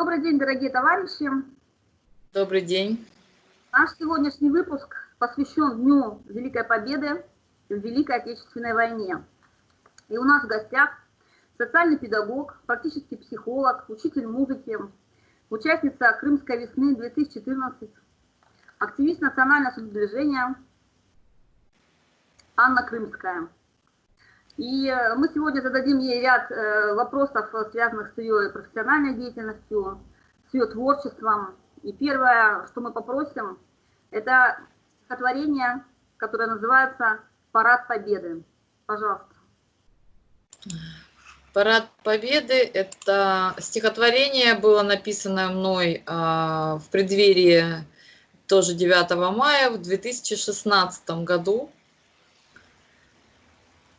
Добрый день, дорогие товарищи. Добрый день. Наш сегодняшний выпуск посвящен Дню Великой Победы в Великой Отечественной войне. И у нас в гостях социальный педагог, практический психолог, учитель музыки, участница Крымской весны 2014, активист национального самодвижения Анна Крымская. И э, мы сегодня зададим ей ряд э, вопросов, связанных с ее профессиональной деятельностью, с ее творчеством. И первое, что мы попросим, это стихотворение, которое называется «Парад Победы». Пожалуйста. Парад Победы – это стихотворение было написано мной а, в преддверии тоже 9 мая в 2016 году.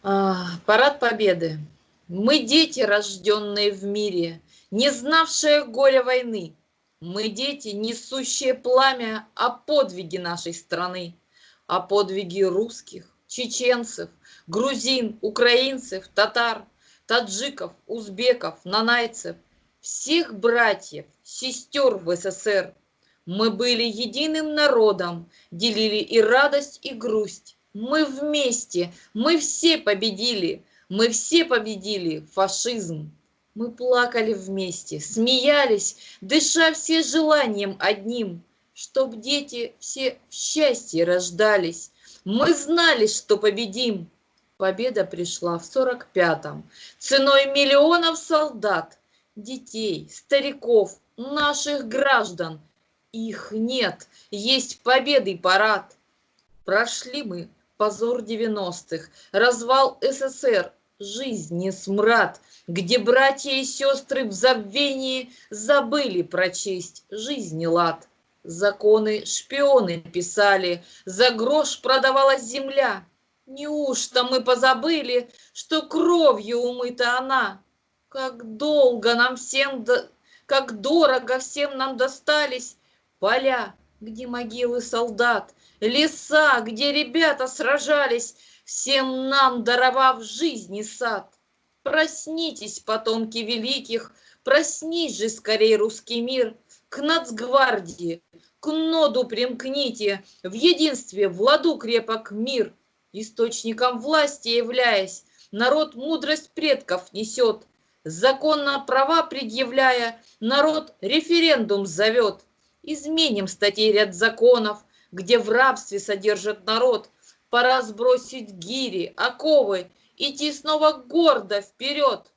А, парад Победы. Мы дети, рожденные в мире, не знавшие горя войны. Мы дети, несущие пламя о подвиге нашей страны, о подвиге русских, чеченцев, грузин, украинцев, татар, таджиков, узбеков, нанайцев, всех братьев, сестер в СССР. Мы были единым народом, делили и радость, и грусть, мы вместе, мы все победили, мы все победили фашизм. Мы плакали вместе, смеялись, дыша все желанием одним, Чтоб дети все в счастье рождались. Мы знали, что победим. Победа пришла в сорок пятом, ценой миллионов солдат, детей, стариков, наших граждан. Их нет, есть победы парад. Прошли мы позор 90-х, развал СССР, жизни смрад, где братья и сестры в забвении забыли прочесть жизни лад. Законы шпионы писали, за грош продавалась земля. Неужто мы позабыли, что кровью умыта она? Как долго нам всем, как дорого всем нам достались поля, где могилы солдат, леса, где ребята сражались, всем нам даровав жизни сад. Проснитесь, потомки великих, проснись же скорей русский мир, к нацгвардии, к ноду примкните, в единстве в ладу крепок мир. Источником власти являясь, народ мудрость предков несет, законно права предъявляя, народ референдум зовет. Изменим статей ряд законов, где в рабстве содержат народ. Пора сбросить гири, оковы, идти снова гордо вперед.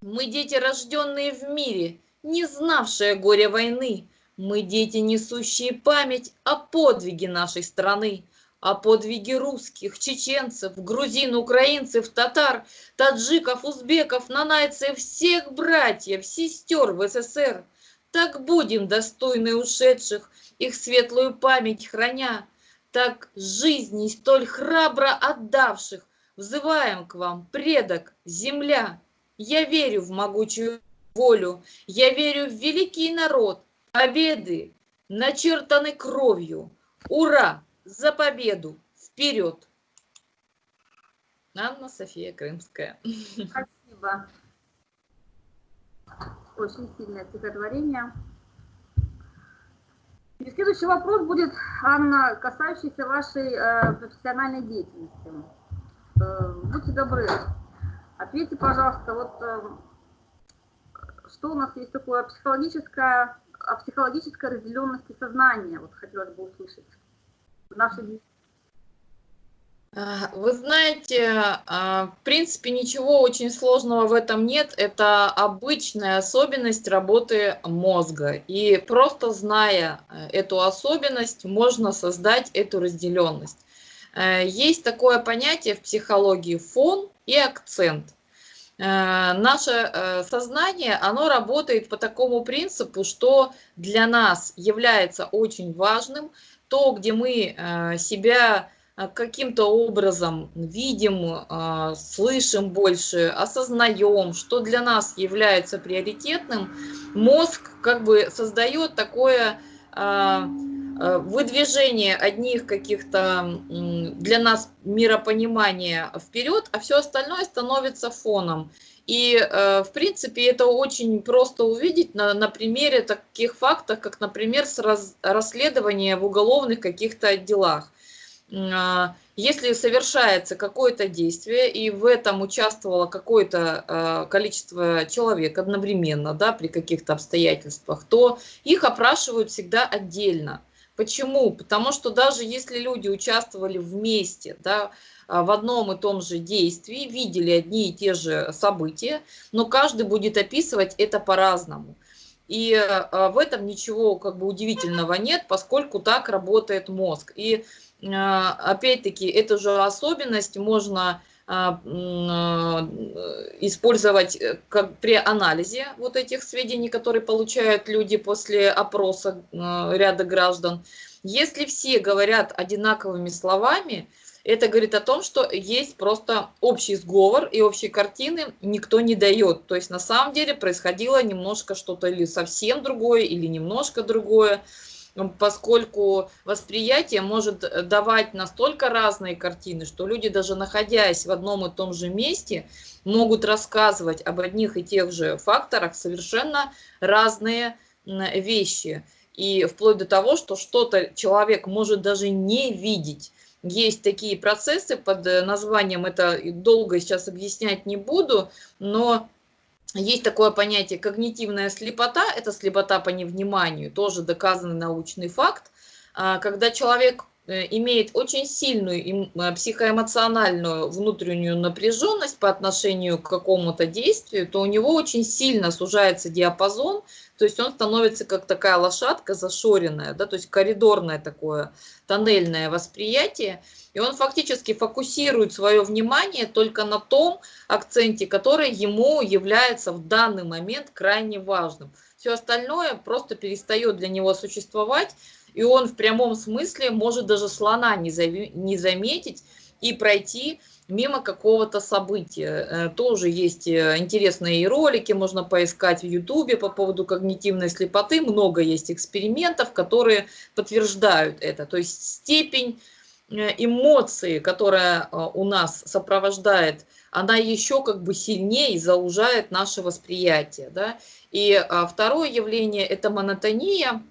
Мы дети, рожденные в мире, не знавшие горя войны. Мы дети, несущие память о подвиге нашей страны, о подвиге русских, чеченцев, грузин, украинцев, татар, таджиков, узбеков, нанайцев, всех братьев, сестер в СССР. Так будем достойны ушедших, их светлую память храня, так жизни столь храбро отдавших, взываем к вам, предок, земля. Я верю в могучую волю, я верю в великий народ, победы начертаны кровью. Ура! За победу! Вперед! Анна София Крымская. Спасибо. Очень сильное стихотворение. И следующий вопрос будет, Анна, касающийся вашей э, профессиональной деятельности. Э, будьте добры, ответьте, пожалуйста, вот э, что у нас есть такое психологическое, о психологической разделенности сознания, вот хотелось бы услышать в нашей деятельности. Вы знаете, а, в принципе, ничего очень сложного в этом нет. Это обычная особенность работы мозга. И просто зная э, эту особенность, можно создать эту разделенность. Э, есть такое понятие в психологии фон и акцент. Э, наше сознание, оно работает по такому принципу, что для нас является очень важным то, где мы себя каким-то образом видим, а, слышим больше, осознаем, что для нас является приоритетным, мозг как бы создает такое а, а, выдвижение одних каких-то для нас миропонимания вперед, а все остальное становится фоном. И, э, в принципе, это очень просто увидеть на, на примере таких фактов, как, например, расследования в уголовных каких-то делах. А, если совершается какое-то действие, и в этом участвовало какое-то а, количество человек одновременно, да, при каких-то обстоятельствах, то их опрашивают всегда отдельно. Почему? Потому что даже если люди участвовали вместе, да, а, в одном и том же действии, видели одни и те же события, но каждый будет описывать это по-разному. И в этом ничего как бы удивительного нет, поскольку так работает мозг. И опять-таки, эту же особенность можно а, а, использовать э, как при анализе вот этих сведений, которые получают люди после опроса ряда граждан. Если все говорят одинаковыми словами, это говорит о том, что есть просто общий сговор и общей картины никто не дает. То есть на самом деле происходило немножко что-то или совсем другое, или немножко другое поскольку восприятие может э, давать настолько разные картины, что люди, даже находясь в одном и том же месте, могут рассказывать об одних и тех же факторах совершенно разные вещи. И вплоть до того, что что-то человек может даже не видеть. Есть такие процессы под э, названием, это долго сейчас объяснять не буду, но есть такое понятие когнитивная слепота, это слепота по невниманию, тоже доказанный научный факт, а, когда человек имеет очень сильную э, психоэмоциональную внутреннюю напряженность по отношению к какому-то действию, то у него очень сильно сужается диапазон, то есть он становится как такая лошадка зашоренная, да, то есть коридорное такое тоннельное восприятие, и он фактически фокусирует свое внимание только на том акценте, который ему является в данный момент крайне важным. Все остальное просто перестает для него существовать, и он в прямом смысле может даже слона не, не заметить и пройти мимо какого-то события. Э, тоже есть э, интересные ролики, можно поискать в Ютубе по поводу когнитивной слепоты. Много есть экспериментов, которые подтверждают это. То есть степень Э, эмоции, которая у нас сопровождает, она еще как бы сильнее заужает наше восприятие. Да? И а, второе явление – это монотония.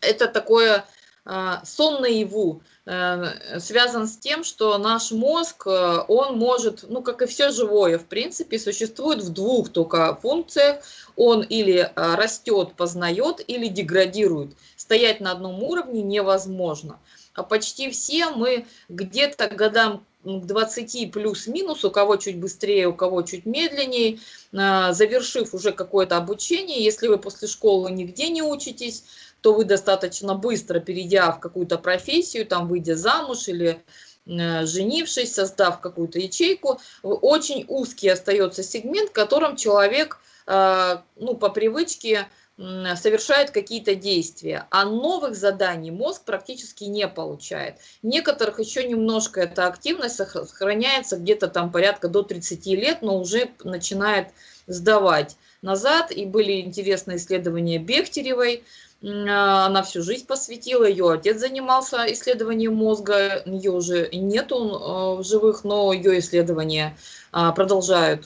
Это такое а, сон наяву, э, связан с тем, что наш мозг, он может, ну как и все живое, в принципе, существует в двух только функциях. Он или растет, познает, или деградирует. Стоять на одном уровне невозможно. А почти все мы где-то годам к 20 плюс-минус, у кого чуть быстрее, у кого чуть медленнее, а, завершив уже какое-то обучение, если вы после школы нигде не учитесь, то вы достаточно быстро, перейдя в какую-то профессию, там, выйдя замуж или э, женившись, создав какую-то ячейку, очень узкий остается сегмент, в котором человек а, ну, по привычке совершает какие-то действия, а новых заданий мозг практически не получает. Некоторых еще немножко эта активность сохраняется где-то там порядка до 30 лет, но уже начинает сдавать назад. И были интересные исследования Бехтеревой, она всю жизнь посвятила, ее отец занимался исследованием мозга, ее уже нету а, в живых, но ее исследования а, продолжают,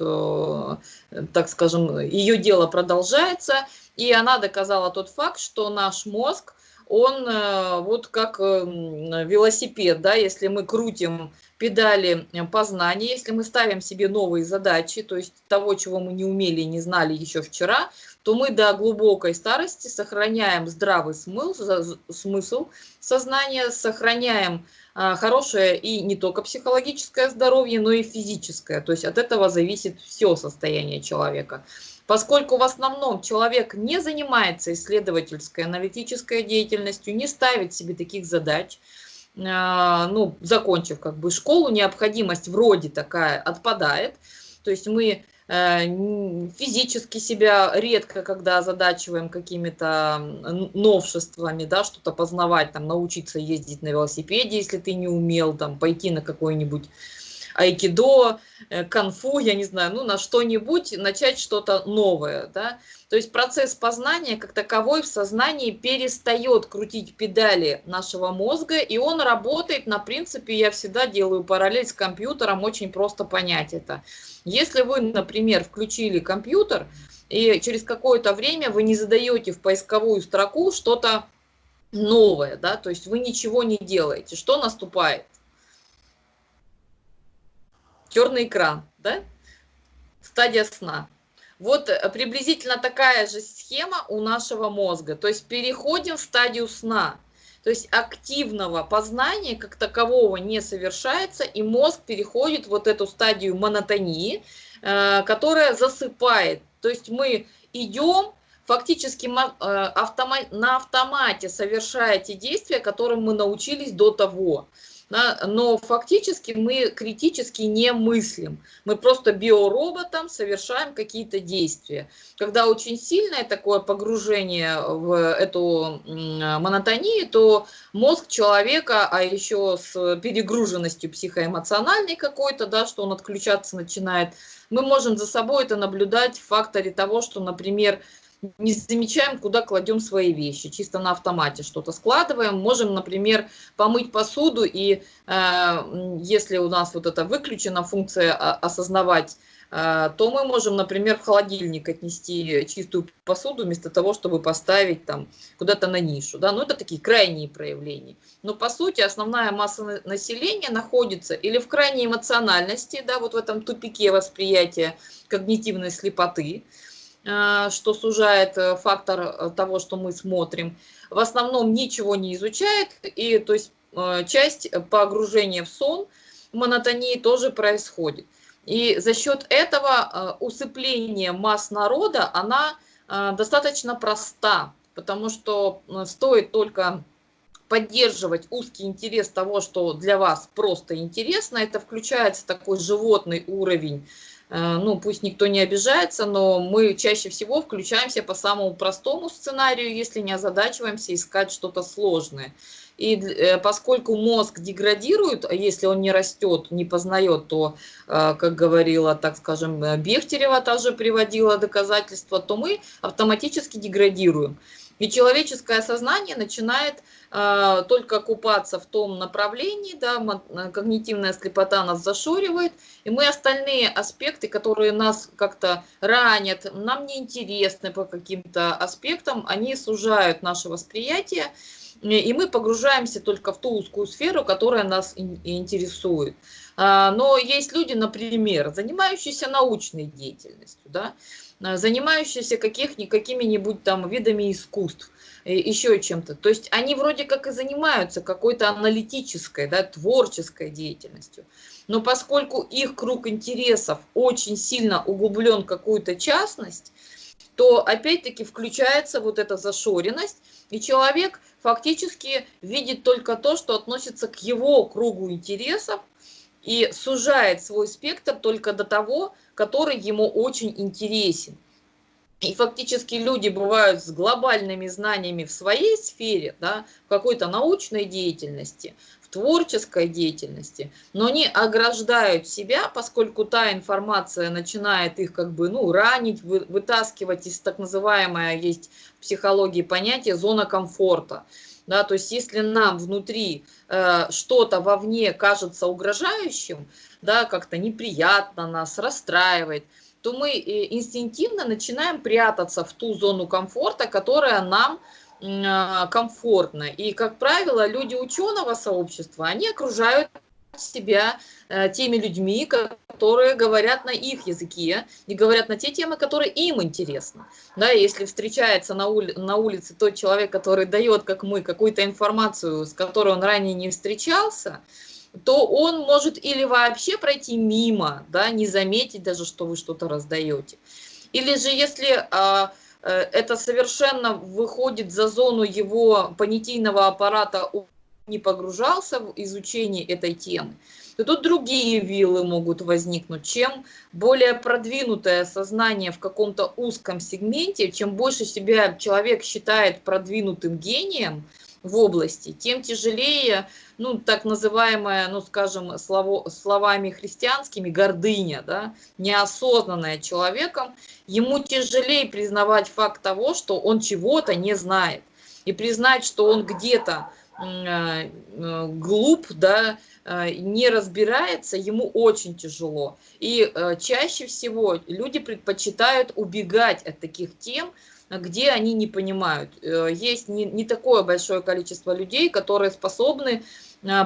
так скажем, ее дело продолжается. И она доказала тот факт, что наш мозг, он э, вот как эм, велосипед, да, если мы крутим педали познания, если мы ставим себе новые задачи, то есть того, чего мы не умели и не знали еще вчера, то мы до глубокой старости сохраняем здравый смысл, смысл сознания, сохраняем а, хорошее и не только психологическое здоровье, но и физическое. То есть от этого зависит все состояние человека. Поскольку в основном человек не занимается исследовательской, аналитической деятельностью, не ставит себе таких задач, ну, закончив как бы школу, необходимость вроде такая отпадает. То есть мы э, физически себя редко, когда озадачиваем какими-то новшествами, да, что-то познавать, там, научиться ездить на велосипеде, если ты не умел, там, пойти на какой-нибудь айкидо, э, конфу, я не знаю, ну, на что-нибудь, начать что-то новое, да. То есть процесс познания как таковой в сознании перестает крутить педали нашего мозга, и он работает на принципе, я всегда делаю параллель с компьютером, очень просто понять это. Если вы, например, включили компьютер, и через какое-то время вы не задаете в поисковую строку что-то новое, да, то есть вы ничего не делаете, что наступает? Черный экран, да? Стадия сна. Вот э, приблизительно такая же схема у нашего мозга. То есть переходим в стадию сна. То есть активного познания как такового не совершается, и мозг переходит вот эту стадию монотонии, э, которая засыпает. То есть мы идем, фактически э, на автомате совершая те действия, которым мы научились до того да, но фактически мы критически не мыслим. Мы просто биороботом совершаем какие-то действия. Когда очень сильное такое погружение в эту монотонию, то мозг человека, а еще с перегруженностью психоэмоциональной какой-то, да, что он отключаться начинает, мы можем за собой это наблюдать в факторе того, что, например, не замечаем, куда кладем свои вещи, чисто на автомате что-то складываем. Можем, например, помыть посуду, и э, если у нас вот эта выключена функция осознавать, э, то мы можем, например, в холодильник отнести чистую посуду вместо того, чтобы поставить там куда-то на нишу. Да? Ну, это такие крайние проявления. Но, по сути, основная масса населения находится или в крайней эмоциональности, да, вот в этом тупике восприятия когнитивной слепоты, что сужает э, фактор э, того, что мы смотрим, в основном ничего не изучает, и то есть часть погружения в сон, монотонии тоже происходит. И за счет этого усыпление масс народа, она достаточно проста, потому что стоит только поддерживать узкий интерес того, что для вас просто интересно, это включается такой животный уровень Э, ну, пусть никто не обижается, но мы чаще всего включаемся по самому простому сценарию, если не озадачиваемся искать что-то сложное. И э, поскольку мозг деградирует, а если он не растет, не познает, то, э, как говорила, так скажем, Бехтерева тоже приводила доказательства, то мы автоматически деградируем. И человеческое сознание начинает э, только купаться в том направлении, да, э, когнитивная слепота нас зашоривает, и мы остальные аспекты, которые нас как-то ранят, нам неинтересны по каким-то аспектам, они сужают наше восприятие, и мы погружаемся только в ту узкую сферу, которая нас интересует. А, но есть люди, например, занимающиеся научной деятельностью, да, Э, занимающиеся какими-нибудь там видами искусств, э, еще чем-то. То есть они вроде как и занимаются какой-то аналитической, да, творческой деятельностью. Но поскольку их круг интересов очень сильно углублен в какую-то частность, то опять-таки включается вот эта зашоренность, и человек фактически видит только то, что относится к его кругу интересов, и сужает свой спектр только до того, который ему очень интересен. И фактически люди бывают с глобальными знаниями в своей сфере, да, в какой-то научной деятельности, в творческой деятельности, но они ограждают себя, поскольку та информация начинает их как бы ну, ранить, вы, вытаскивать из так называемое, есть в психологии понятие зона комфорта. Да, то есть если нам внутри э, что-то вовне кажется угрожающим, да, как-то неприятно нас, расстраивает, то мы э, инстинктивно начинаем прятаться в ту зону комфорта, которая нам э, комфортна. И, как правило, люди ученого сообщества, они окружают себя э, теми людьми, которые говорят на их языке и говорят на те темы, которые им интересны. Да, если встречается на, ули на улице тот человек, который дает, как мы, какую-то информацию, с которой он ранее не встречался, то он может или вообще пройти мимо, да, не заметить даже, что вы что-то раздаете. Или же если а, э, это совершенно выходит за зону его понятийного аппарата, не погружался в изучение этой темы, то тут другие виллы могут возникнуть. Чем более продвинутое сознание в каком-то узком сегменте, чем больше себя человек считает продвинутым гением, в области, тем тяжелее, ну, так называемая, ну, скажем, слово, словами христианскими, гордыня, да, неосознанная человеком, ему тяжелее признавать факт того, что он чего-то не знает. И признать, что он где-то глуп, да, э, не разбирается, ему очень тяжело. И чаще всего люди предпочитают убегать от таких тем, где они не понимают. Есть не, не такое большое количество людей, которые способны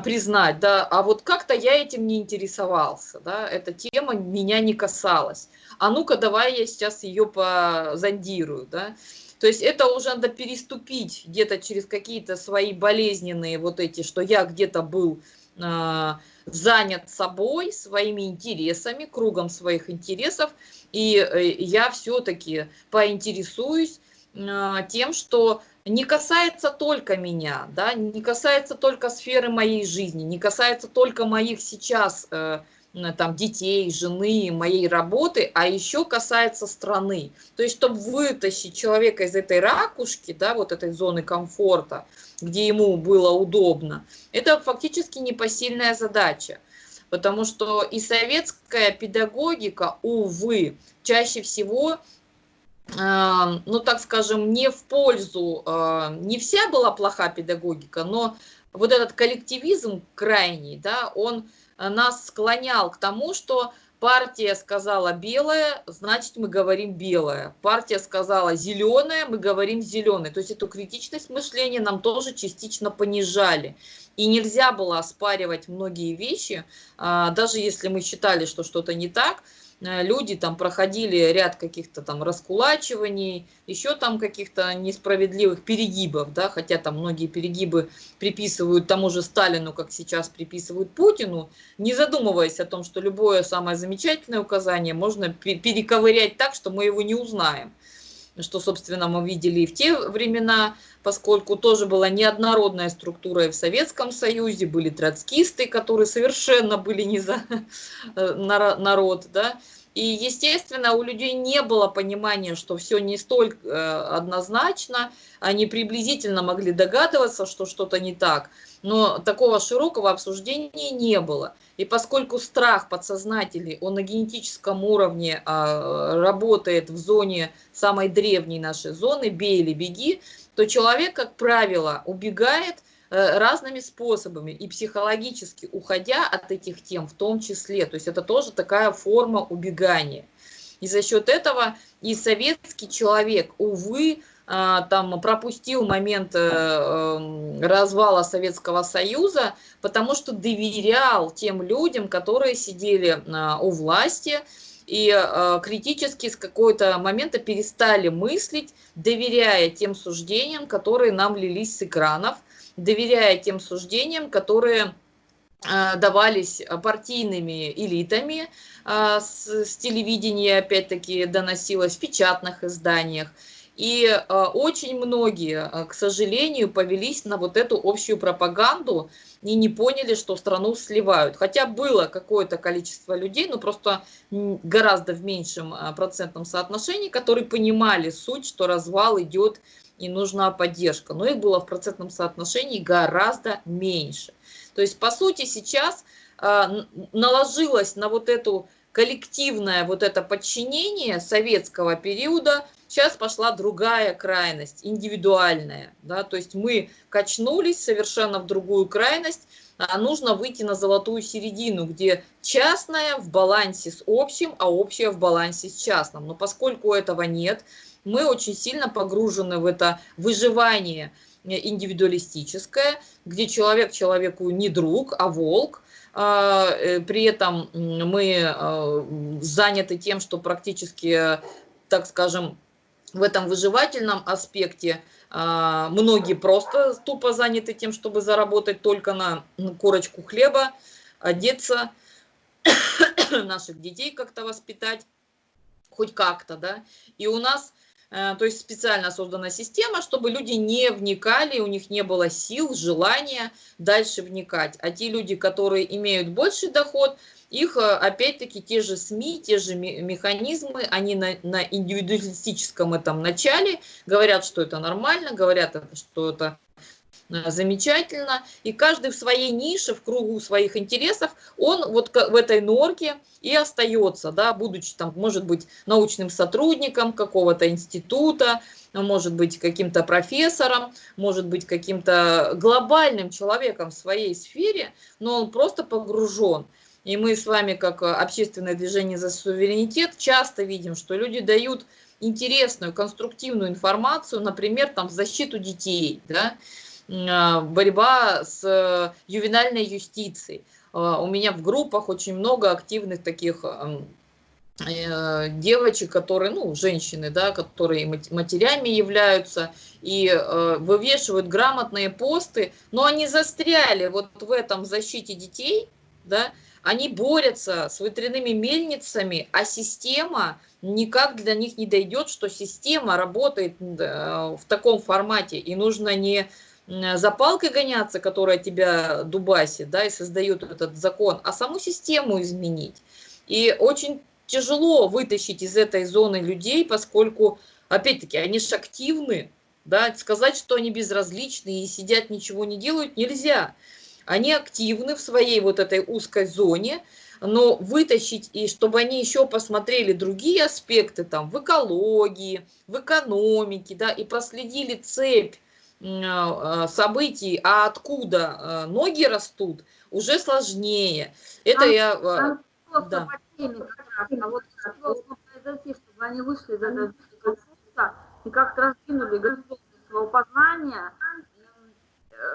признать, да, а вот как-то я этим не интересовался, да, эта тема меня не касалась. А ну-ка, давай я сейчас ее позондирую, да. То есть это уже надо переступить где-то через какие-то свои болезненные вот эти, что я где-то был э, занят собой, своими интересами, кругом своих интересов, и э, я все-таки поинтересуюсь э, тем, что не касается только меня, да, не касается только сферы моей жизни, не касается только моих сейчас э, там, детей, жены, моей работы, а еще касается страны. То есть, чтобы вытащить человека из этой ракушки, да, вот этой зоны комфорта, где ему было удобно, это фактически непосильная задача. Потому что и советская педагогика, увы, чаще всего, э, ну так скажем, не в пользу, э, не вся была плоха педагогика, но вот этот коллективизм крайний, да, он нас склонял к тому, что партия сказала белое, значит мы говорим белое. Партия сказала зеленое, мы говорим зеленое. То есть эту критичность мышления нам тоже частично понижали. И нельзя было оспаривать многие вещи, а, даже если мы считали, что что-то не так, Э, люди там проходили ряд каких-то там раскулачиваний, еще там каких-то несправедливых перегибов, да, хотя там многие перегибы приписывают тому же Сталину, как сейчас приписывают Путину, не задумываясь о том, что любое самое замечательное указание можно перековырять так, что мы его не узнаем что, собственно, мы видели и в те времена, поскольку тоже была неоднородная структура и в Советском Союзе, были троцкисты, которые совершенно были не за э, народ, да, и, естественно, у людей не было понимания, что все не столь э, однозначно, они приблизительно могли догадываться, что что-то не так, но такого широкого обсуждения не было. И поскольку страх подсознательный, он на генетическом уровне а, работает в зоне самой древней нашей зоны, бей или беги, то человек, как правило, убегает Э, разными способами и психологически уходя от этих тем в том числе. То есть это тоже такая форма убегания. И за счет этого и советский человек, увы, там пропустил момент э, эм, развала Советского Союза, потому что доверял тем людям, которые сидели а, у власти, и э, критически с какого-то момента перестали мыслить, доверяя тем суждениям, которые нам лились с экранов, доверяя тем суждениям, которые а, давались партийными элитами, а, с, с телевидения опять-таки доносилось в печатных изданиях. И а, очень многие, к сожалению, повелись на вот эту общую пропаганду и не поняли, что страну сливают. Хотя было какое-то количество людей, но просто гораздо в меньшем процентном соотношении, которые понимали суть, что развал идет и нужна поддержка. Но их было в процентном соотношении гораздо меньше. То есть, по сути, сейчас э, наложилось на вот эту коллективное вот это подчинение советского периода, сейчас пошла другая крайность, индивидуальная. Да? То есть мы качнулись совершенно в другую крайность, а нужно выйти на золотую середину, где частное в балансе с общим, а общее в балансе с частным. Но поскольку этого нет, мы очень сильно погружены в это выживание индивидуалистическое, где человек человеку не друг, а волк, а, э, при этом мы а, заняты тем, что практически, так скажем, в этом выживательном аспекте а, многие просто тупо заняты тем, чтобы заработать только на корочку хлеба, одеться, наших детей как-то воспитать, хоть как-то, да. И у нас Э, то есть специально создана система, чтобы люди не вникали, у них не было сил, желания дальше вникать. А те люди, которые имеют больший доход, их э, опять-таки те же СМИ, те же механизмы, они на, на индивидуалистическом этом начале говорят, что это нормально, говорят, что это э, замечательно, и каждый в своей нише, в кругу своих интересов, он вот в этой норке и остается, да, будучи там, может быть, научным сотрудником какого-то института, может быть каким-то профессором, может быть каким-то глобальным человеком в своей сфере, но он просто погружен. И мы с вами, как общественное движение за суверенитет, часто видим, что люди дают интересную, конструктивную информацию, например, там, в защиту детей, да, а, борьба с ювенальной юстицией. А, у меня в группах очень много активных таких э, девочек, которые, ну, женщины, да, которые матерями являются и э, вывешивают грамотные посты, но они застряли вот в этом защите детей, да, они борются с ветряными мельницами, а система никак для них не дойдет, что система работает в таком формате, и нужно не за палкой гоняться, которая тебя дубасит, да, и создает этот закон, а саму систему изменить. И очень тяжело вытащить из этой зоны людей, поскольку, опять-таки, они же активны, да, сказать, что они безразличны и сидят, ничего не делают, нельзя. Они активны в своей вот этой узкой зоне, но вытащить, и чтобы они еще посмотрели другие аспекты там в экологии, в экономике, да, и проследили цепь а, а, событий, а откуда а, ноги растут, уже сложнее. Это а, я... А, да. а вот должно произойти, чтобы они вышли из этого и как-то раздвинули горизонты своего познания,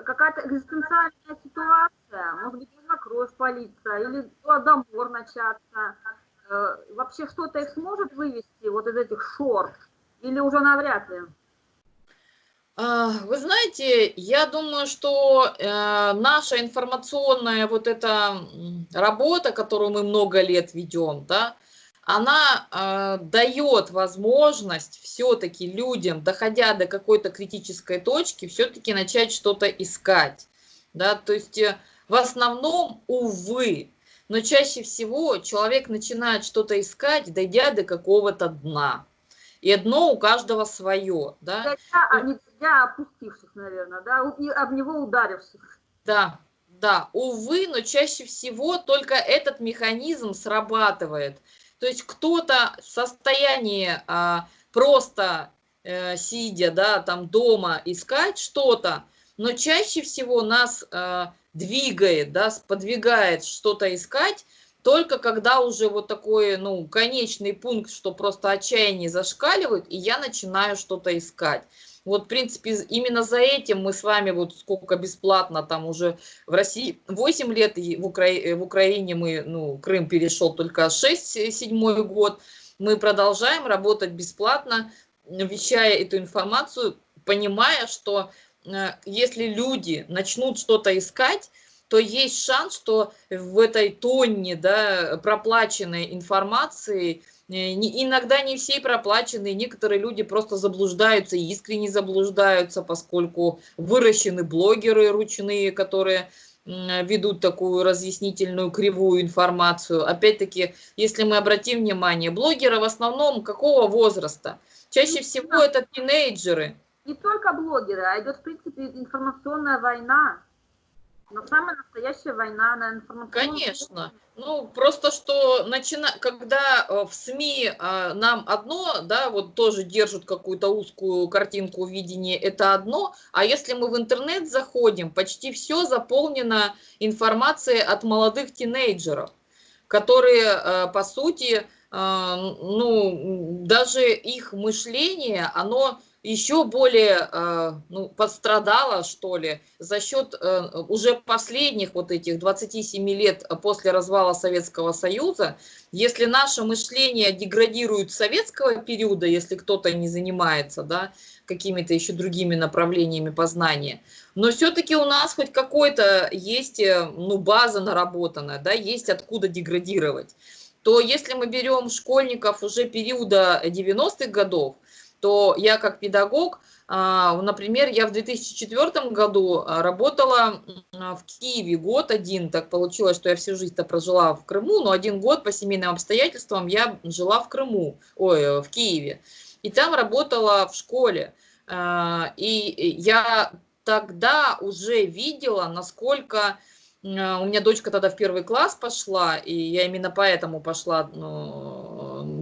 какая-то экзистенциальная ситуация, может быть, нужно кровь политься, или голодомор начаться, э, вообще что-то их сможет вывести вот из этих шорт, или уже навряд ли? А, вы знаете, я думаю, что э, наша информационная вот эта работа, которую мы много лет ведем, да, она э, дает возможность все-таки людям, доходя до какой-то критической точки, все-таки начать что-то искать. Да? То есть э, в основном, увы, но чаще всего человек начинает что-то искать, дойдя до какого-то дна. И дно у каждого свое. Да? Дойдя, а не дойдя опустившись, наверное, да? и об него ударившись. Да, да, увы, но чаще всего только этот механизм срабатывает – то есть кто-то в состоянии а, просто э, сидя да, там дома искать что-то, но чаще всего нас а, двигает, да, сподвигает что-то искать, только когда уже вот такой, ну, конечный пункт, что просто отчаяние зашкаливает, и я начинаю что-то искать. Вот, в принципе, именно за этим мы с вами вот сколько бесплатно там уже в России 8 лет, и в, Укра... в Украине мы, ну, Крым перешел только 6-7 год. Мы продолжаем работать бесплатно, вещая эту информацию, понимая, что э, если люди начнут что-то искать, то есть шанс, что в этой тонне да, проплаченной информации Э, иногда не все проплачены, некоторые люди просто заблуждаются, искренне заблуждаются, поскольку выращены блогеры ручные, которые ведут такую разъяснительную кривую информацию. Опять-таки, если мы обратим внимание, блогеры в основном какого возраста? Чаще всего это тинейджеры. Не только блогеры, а идет, в принципе, информационная война. Но самая настоящая война на информационном... Конечно. Ну, просто что, начина... когда э, в СМИ э, нам одно, да, вот тоже держат какую-то узкую картинку видения, это одно, а если мы в интернет заходим, почти все заполнено информацией от молодых тинейджеров, которые, э, по сути, ну, даже их мышление, оно еще более э, ну, пострадала, что ли, за счет э, уже последних вот этих 27 лет после развала Советского Союза. Если наше мышление деградирует советского периода, если кто-то не занимается да, какими-то еще другими направлениями познания, но все-таки у нас хоть какой-то есть э, ну, база наработанная, да, есть откуда деградировать, то если мы берем школьников уже периода 90-х годов, то я как педагог, а, например, я в 2004 году а, работала в Киеве год один, так получилось, что я всю жизнь-то прожила в Крыму, но один год по семейным обстоятельствам я жила в Крыму, ой, в Киеве, и там работала в школе. А, и я тогда уже видела, насколько у меня дочка тогда в первый класс пошла, и я именно поэтому пошла ну,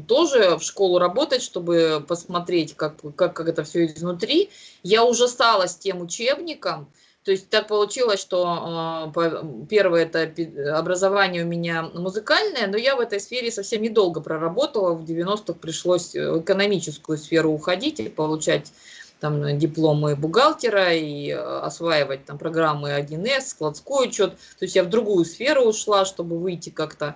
тоже в школу работать, чтобы посмотреть, как, как, как это все изнутри. Я ужасалась тем учебником, то есть так получилось, что э, первое это образование у меня музыкальное, но я в этой сфере совсем недолго проработала. В 90-х пришлось в экономическую сферу уходить и получать там дипломы бухгалтера и э, осваивать там программы 1С, складской учет. То есть я в другую сферу ушла, чтобы выйти как-то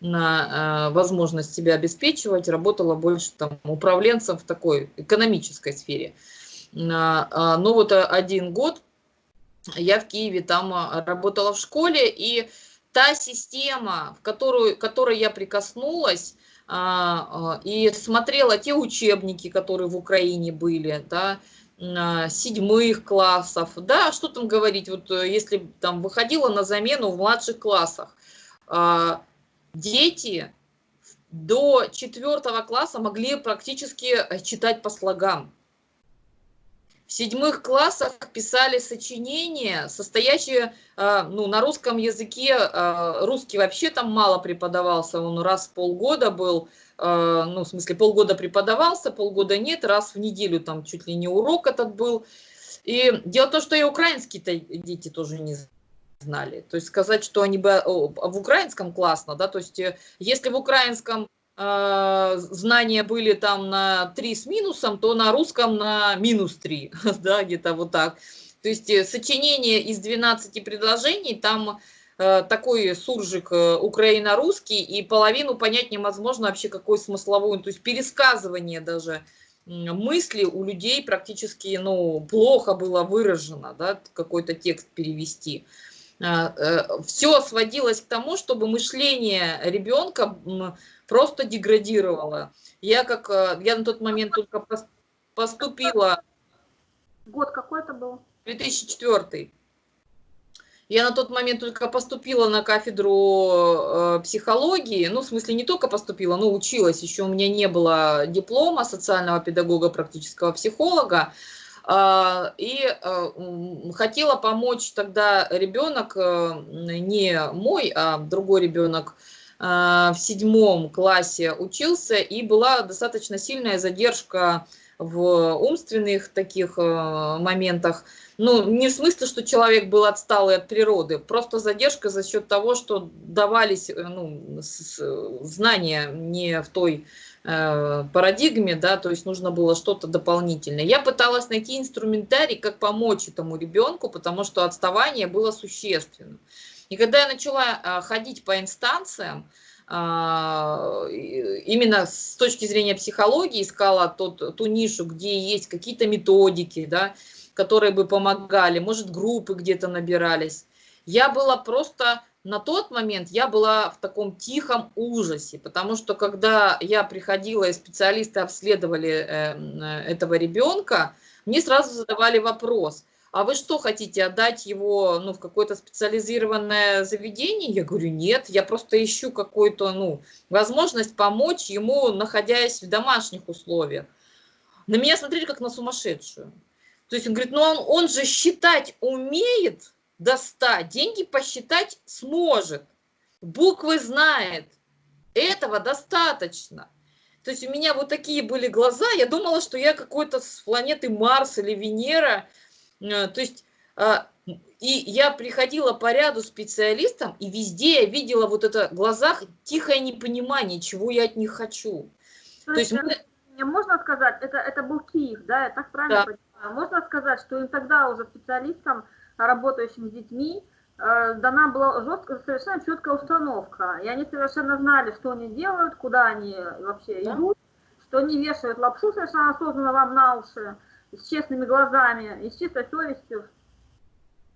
на э, возможность себя обеспечивать. Работала больше там управленцем в такой экономической сфере. Но вот один год я в Киеве там работала в школе, и та система, в которую, которой я прикоснулась, и смотрела те учебники, которые в Украине были, да, седьмых классов, да, что там говорить, вот э, если там выходила на замену в младших классах, дети до четвертого класса могли практически э, читать по слогам. В седьмых классах писали сочинения, состоящие а, ну, на русском языке. А, русский вообще там мало преподавался, он раз в полгода был, ну, в смысле, полгода преподавался, полгода нет, раз в неделю там чуть ли не урок этот был. И дело в том, что и украинские-то дети тоже не знали. То есть сказать, что они бы в украинском классно, да, то есть э, если в украинском э, знания были там на 3 с минусом, то на русском на минус 3, да, где-то вот так. То есть э, сочинение из 12 предложений, там э, такой суржик э, украино-русский, и половину понять невозможно вообще какой смысловой, то есть пересказывание даже мысли у людей практически, ну, плохо было выражено, да, какой-то текст перевести. Все сводилось к тому, чтобы мышление ребенка просто деградировала. Я как, э, я на тот момент только поступила... Год какой это был? 2004. Я на тот момент только поступила на кафедру э, психологии, ну, в смысле, не только поступила, но училась, еще у меня не было диплома социального педагога, практического психолога, э, и э, хотела помочь тогда ребенок, э, не мой, а другой ребенок, а, в седьмом классе учился, и была достаточно сильная задержка в умственных таких э, моментах. Ну, не в смысле, что человек был отсталый от природы, просто задержка за счет того, что давались э, ну, знания не в той э, парадигме, да, то есть нужно было что-то дополнительное. Я пыталась найти инструментарий, как помочь этому ребенку, потому что отставание было существенным. И когда я начала а, ходить по инстанциям, а, именно с точки зрения психологии искала тот, ту нишу, где есть какие-то методики, да, которые бы помогали, может, группы где-то набирались. Я была просто на тот момент я была в таком тихом ужасе, потому что когда я приходила и специалисты обследовали э, этого ребенка, мне сразу задавали вопрос – а вы что, хотите отдать его ну, в какое-то специализированное заведение? Я говорю, нет, я просто ищу какую-то ну, возможность помочь ему, находясь в домашних условиях. На меня смотрели как на сумасшедшую. То есть он говорит, ну он, он же считать умеет до 100, деньги посчитать сможет, буквы знает, этого достаточно. То есть у меня вот такие были глаза, я думала, что я какой-то с планеты Марс или Венера, Э, то есть, а, и я приходила по ряду специалистам, и везде я видела вот это в глазах тихое непонимание, чего я от них хочу. То, То есть, есть мы... можно сказать, это, это был Киев, да, я так правильно да. понимаю? Можно сказать, что им тогда уже специалистам, работающим с детьми, э, дана была жесткая, совершенно четкая установка. И они совершенно знали, что они делают, куда они вообще да. идут, что они вешают лапшу совершенно осознанно вам на уши, с честными глазами и с чистой совестью.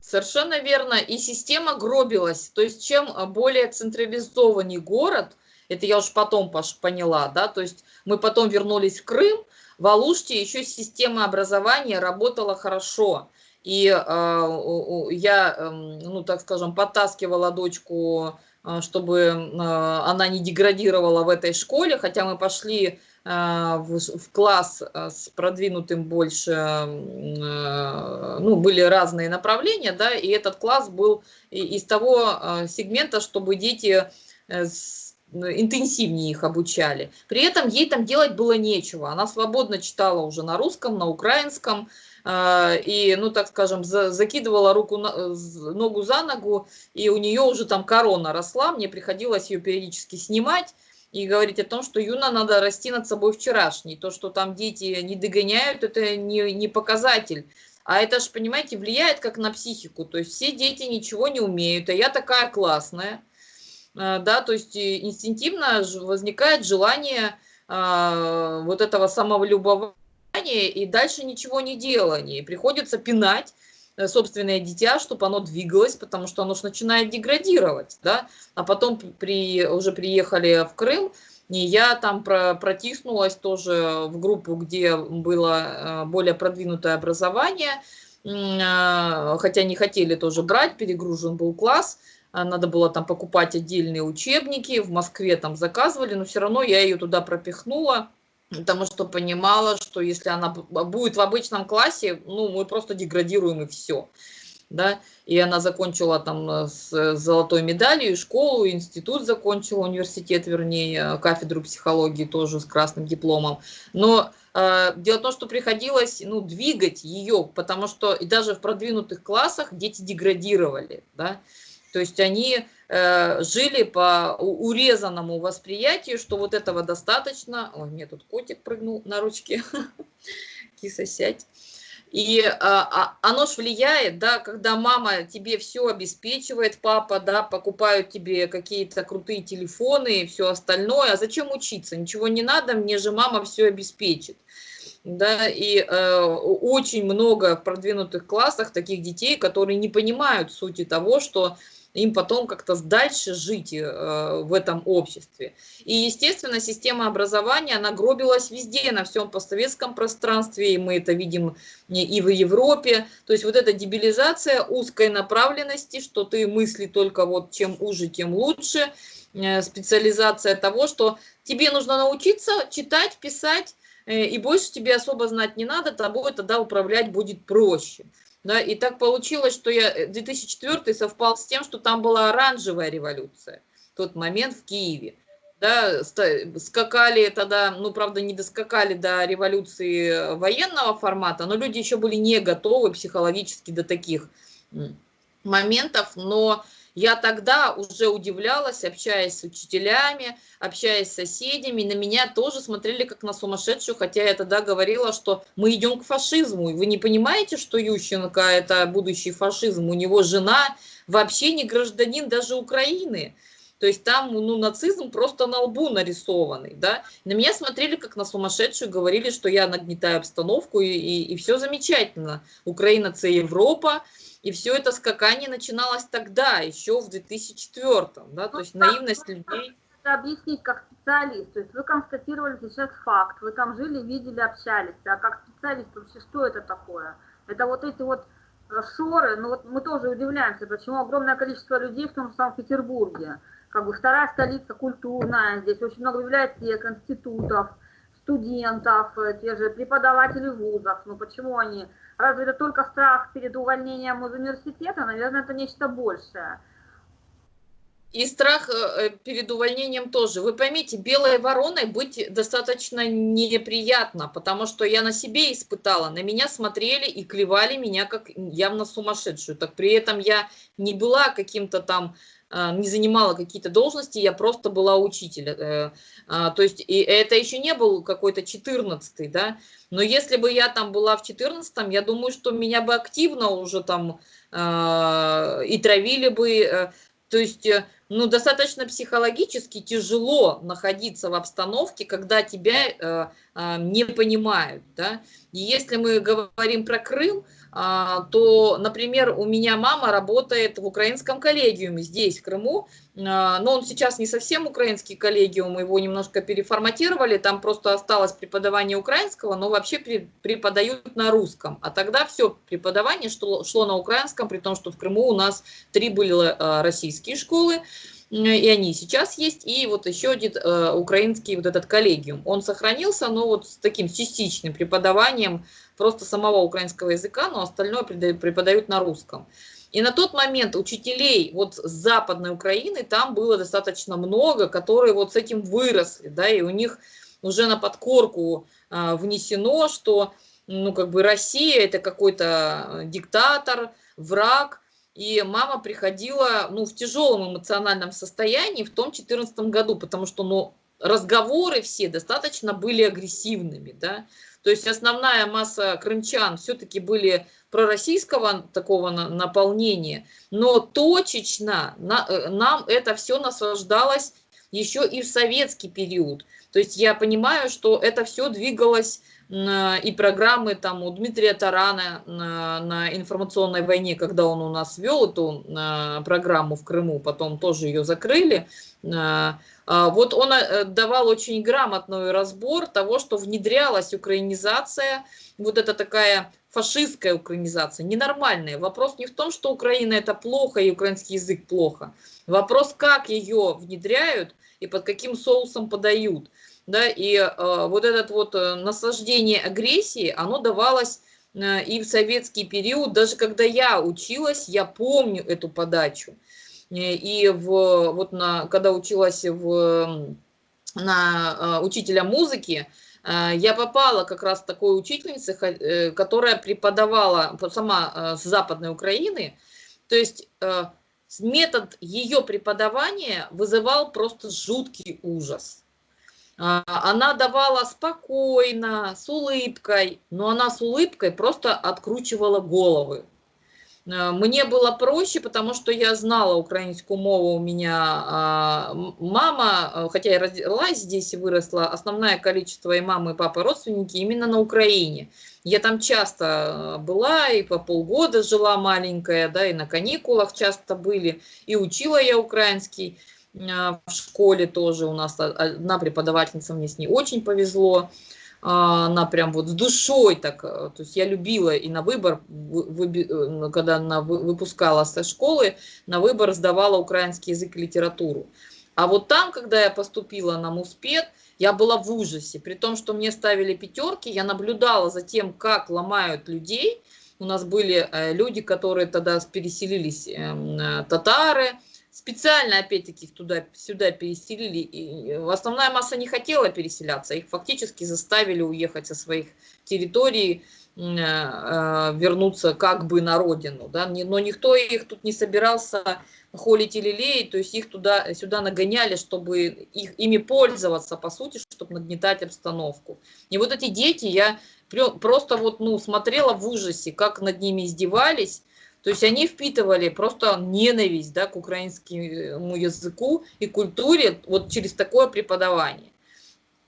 Совершенно верно. И система гробилась. То есть чем более централизованный город, это я уж потом поняла, да, то есть мы потом вернулись в Крым, в Алуште еще система образования работала хорошо. И э, я, э, ну, так скажем, подтаскивала дочку, э, чтобы э, она не деградировала в этой школе, хотя мы пошли а, в, в класс а, с продвинутым больше, а, ну, были разные направления, да, и этот класс был из того сегмента, чтобы дети э, интенсивнее их обучали. При этом ей там делать было нечего. Она свободно читала уже на русском, на украинском, и, ну, так скажем, закидывала руку, ногу за ногу, и у нее уже там корона росла, мне приходилось ее периодически снимать, и говорить о том, что Юна надо расти над собой вчерашней. То, что там дети не догоняют, это не, не показатель. А это же, понимаете, влияет как на психику. То есть все дети ничего не умеют, а я такая классная. А, да, то есть инстинктивно возникает желание а, вот этого самолюбования и дальше ничего не делания. И приходится пинать Э, собственное дитя, чтобы оно двигалось, потому что оно же начинает деградировать, да, а потом при, уже приехали в Крым, и я там про, протиснулась тоже в группу, где было э, более продвинутое образование, э, хотя не хотели тоже брать, перегружен был класс, надо было там покупать отдельные учебники, в Москве там заказывали, но все равно я ее туда пропихнула, потому что понимала, что если она будет в обычном классе, ну, мы просто деградируем и все. Да, и она закончила там э, с золотой медалью, школу, институт закончила, университет, вернее, кафедру психологии тоже с красным дипломом. Но э, дело в том, что приходилось, ну, двигать ее, потому что и даже в продвинутых классах дети деградировали, да, то есть они э, жили по урезанному восприятию, что вот этого достаточно. Ой, мне тут котик прыгнул на ручки. Киса, сядь. И а, а, оно ж влияет, да, когда мама тебе все обеспечивает, папа, да, покупают тебе какие-то крутые телефоны и все остальное. А зачем учиться? Ничего не надо, мне же мама все обеспечит. Да, и э, очень много в продвинутых классах таких детей, которые не понимают сути того, что им потом как-то дальше жить э, в этом обществе. И, естественно, система образования, она гробилась везде, на всем постсоветском пространстве, и мы это видим и в Европе. То есть вот эта дебилизация узкой направленности, что ты мысли только вот чем уже, тем лучше, э, специализация того, что тебе нужно научиться читать, писать, э, и больше тебе особо знать не надо, тобой тогда управлять будет проще. Да, и так получилось, что я 2004 э, совпал с тем, что там была оранжевая революция, тот момент в Киеве. Да, скакали тогда, ну, правда, не доскакали до революции военного формата, но люди еще были не готовы психологически до таких моментов, но я тогда уже удивлялась, общаясь с учителями, общаясь с соседями, на меня тоже смотрели как на сумасшедшую, хотя я тогда говорила, что мы идем к фашизму. И вы не понимаете, что Ющенко это будущий фашизм? У него жена вообще не гражданин даже Украины. То есть там ну, нацизм просто на лбу нарисованный. Да? На меня смотрели как на сумасшедшую, говорили, что я нагнетаю обстановку, и, и, и все замечательно. Украина – это Европа, и все это скакание начиналось тогда, еще в 2004 да, то есть наивность людей. Это объяснить как специалист, то есть вы констатировали сейчас факт, вы там жили, видели, общались, а как специалист вообще что это такое? Это вот эти вот э, шоры, ну вот мы тоже удивляемся, почему огромное количество людей в том же Санкт-Петербурге, как бы вторая столица культурная, здесь очень много библиотек, институтов, студентов, э, те же преподаватели вузов, ну почему они Разве это только страх перед увольнением из университета? Наверное, это нечто большее. И страх э, перед увольнением тоже. Вы поймите, белой вороной быть достаточно неприятно, потому что я на себе испытала. На меня смотрели и клевали меня как явно сумасшедшую. Так при этом я не была каким-то там не занимала какие-то должности, я просто была учитель. Э, а, то есть и это еще не был какой-то 14 да, но если бы я там была в 14 я думаю, что меня бы активно уже там а, и травили бы, э, то есть, э, ну, достаточно психологически тяжело находиться в обстановке, когда тебя не понимают, да. И если мы говорим про Крым, а, то, например, у меня мама работает в украинском коллегиуме здесь, в Крыму, а, но он сейчас не совсем украинский коллегиум, его немножко переформатировали, там просто осталось преподавание украинского, но вообще преподают на русском. А тогда все преподавание шло, на украинском, при том, что в Крыму у нас три были а, российские школы, и они сейчас есть, и вот еще один э, украинский вот этот коллегиум. Он сохранился, но вот с таким частичным преподаванием просто самого украинского языка, но остальное преподают на русском. И на тот момент учителей вот с Западной Украины там было достаточно много, которые вот с этим выросли, да, и у них уже на подкорку а, внесено, что ну как бы Россия это какой-то диктатор, враг, и мама приходила ну, в тяжелом эмоциональном состоянии в том 2014 году, потому что ну, разговоры все достаточно были агрессивными, да, то есть основная масса крымчан все-таки были пророссийского такого наполнения, но точечно э, нам это все наслаждалось еще и в советский период. То есть я понимаю, что это все двигалось и программы там у Дмитрия Тарана на, на информационной войне, когда он у нас вел эту программу в Крыму, потом тоже ее закрыли. А, вот он э, давал очень грамотный разбор того, что внедрялась украинизация, вот это такая фашистская украинизация, ненормальная. Вопрос не в том, что Украина это плохо и украинский язык плохо. Вопрос, как ее внедряют и под каким соусом подают. Да, и э, вот это вот э, наслаждение агрессии, оно давалось э, и в советский период, даже когда я училась, я помню эту подачу. Э, и в, вот на, когда училась в, на э, учителя музыки, Э, я попала как раз такой учительнице, которая преподавала сама с Западной Украины. То есть метод ее преподавания вызывал просто жуткий ужас. Она давала спокойно, с улыбкой, но она с улыбкой просто откручивала головы. Э, мне было проще, потому что я знала украинскую мову. У меня а, мама, э, хотя я родилась здесь и выросла, основное количество и мамы, и папы родственники именно на Украине. Я там часто э, была и по полгода жила маленькая, да, и на каникулах часто были, и учила я украинский в школе тоже. У нас одна преподавательница, мне с ней очень повезло. А, она прям вот с душой так, э, то есть я любила и на выбор, э, когда она выпускала со школы, на выбор сдавала украинский язык и литературу. А вот там, когда я поступила на Муспед, я была в ужасе. При том, что мне ставили пятерки, я наблюдала за тем, как ломают людей. У нас были э, люди, которые тогда переселились, эм, татары, специально, опять-таки, туда-сюда переселили. И основная масса не хотела переселяться, их фактически заставили уехать со своих территорий, э, э, вернуться как бы на родину. Да? Но никто их тут не собирался холить или леять, то есть их туда, сюда нагоняли, чтобы их, ими пользоваться, по сути, чтобы нагнетать обстановку. И вот эти дети, я просто вот, ну, смотрела в ужасе, как над ними издевались, то есть они впитывали просто ненависть да, к украинскому языку и культуре вот через такое преподавание.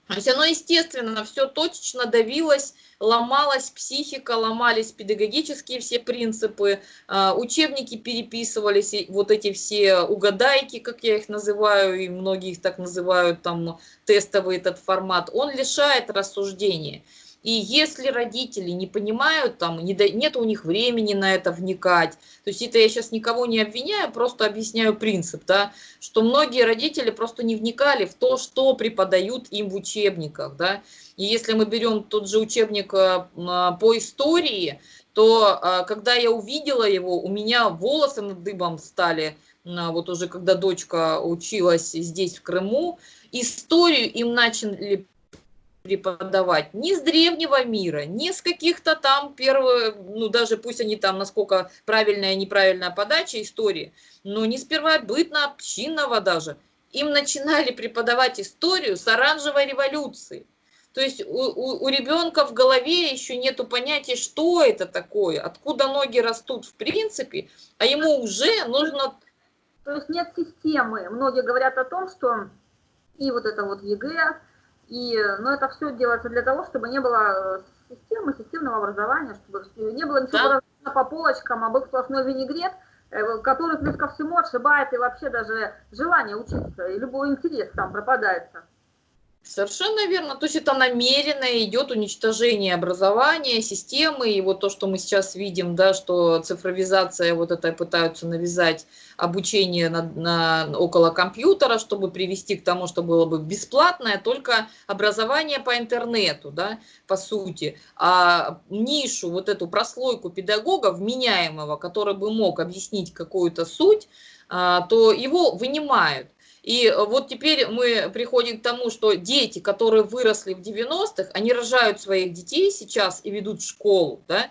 То есть оно, естественно, все точечно давилось, ломалась психика, ломались педагогические все принципы, а, учебники переписывались, вот эти все угадайки, как я их называю, и многие их так называют, там тестовый этот формат, он лишает рассуждения. И если родители не понимают, там, не до, нет у них времени на это вникать, то есть это я сейчас никого не обвиняю, просто объясняю принцип, да, что многие родители просто не вникали в то, что преподают им в учебниках. Да. И если мы берем тот же учебник э, по истории, то э, когда я увидела его, у меня волосы над дыбом стали, вот уже когда дочка училась здесь, в Крыму, историю им начали преподавать ни с древнего мира, ни с каких-то там первых, ну даже пусть они там, насколько правильная и неправильная подача истории, но не с первобытно-общинного даже. Им начинали преподавать историю с оранжевой революции. То есть у, у, у ребенка в голове еще нету понятия, что это такое, откуда ноги растут в принципе, а ему уже нужно... То есть нет системы. Многие говорят о том, что и вот это вот ЕГЭ, и, ну, это все делается для того, чтобы не было э, системы, системного образования, чтобы не было ничего да. по полочкам, а был сплошной винегрет, э, который плюс ко всему отшибает и вообще даже желание учиться, и любой интерес там пропадает. Совершенно верно. То есть это намеренно идет уничтожение образования, системы. И вот то, что мы сейчас видим, да, что цифровизация, вот это пытаются навязать обучение на, на, около компьютера, чтобы привести к тому, что было бы бесплатное, только образование по интернету, да, по сути. А нишу, вот эту прослойку педагога вменяемого, который бы мог объяснить какую-то суть, а, то его вынимают. И э, вот теперь мы приходим к тому, что дети, которые выросли в 90-х, они рожают своих детей сейчас и ведут школу, да,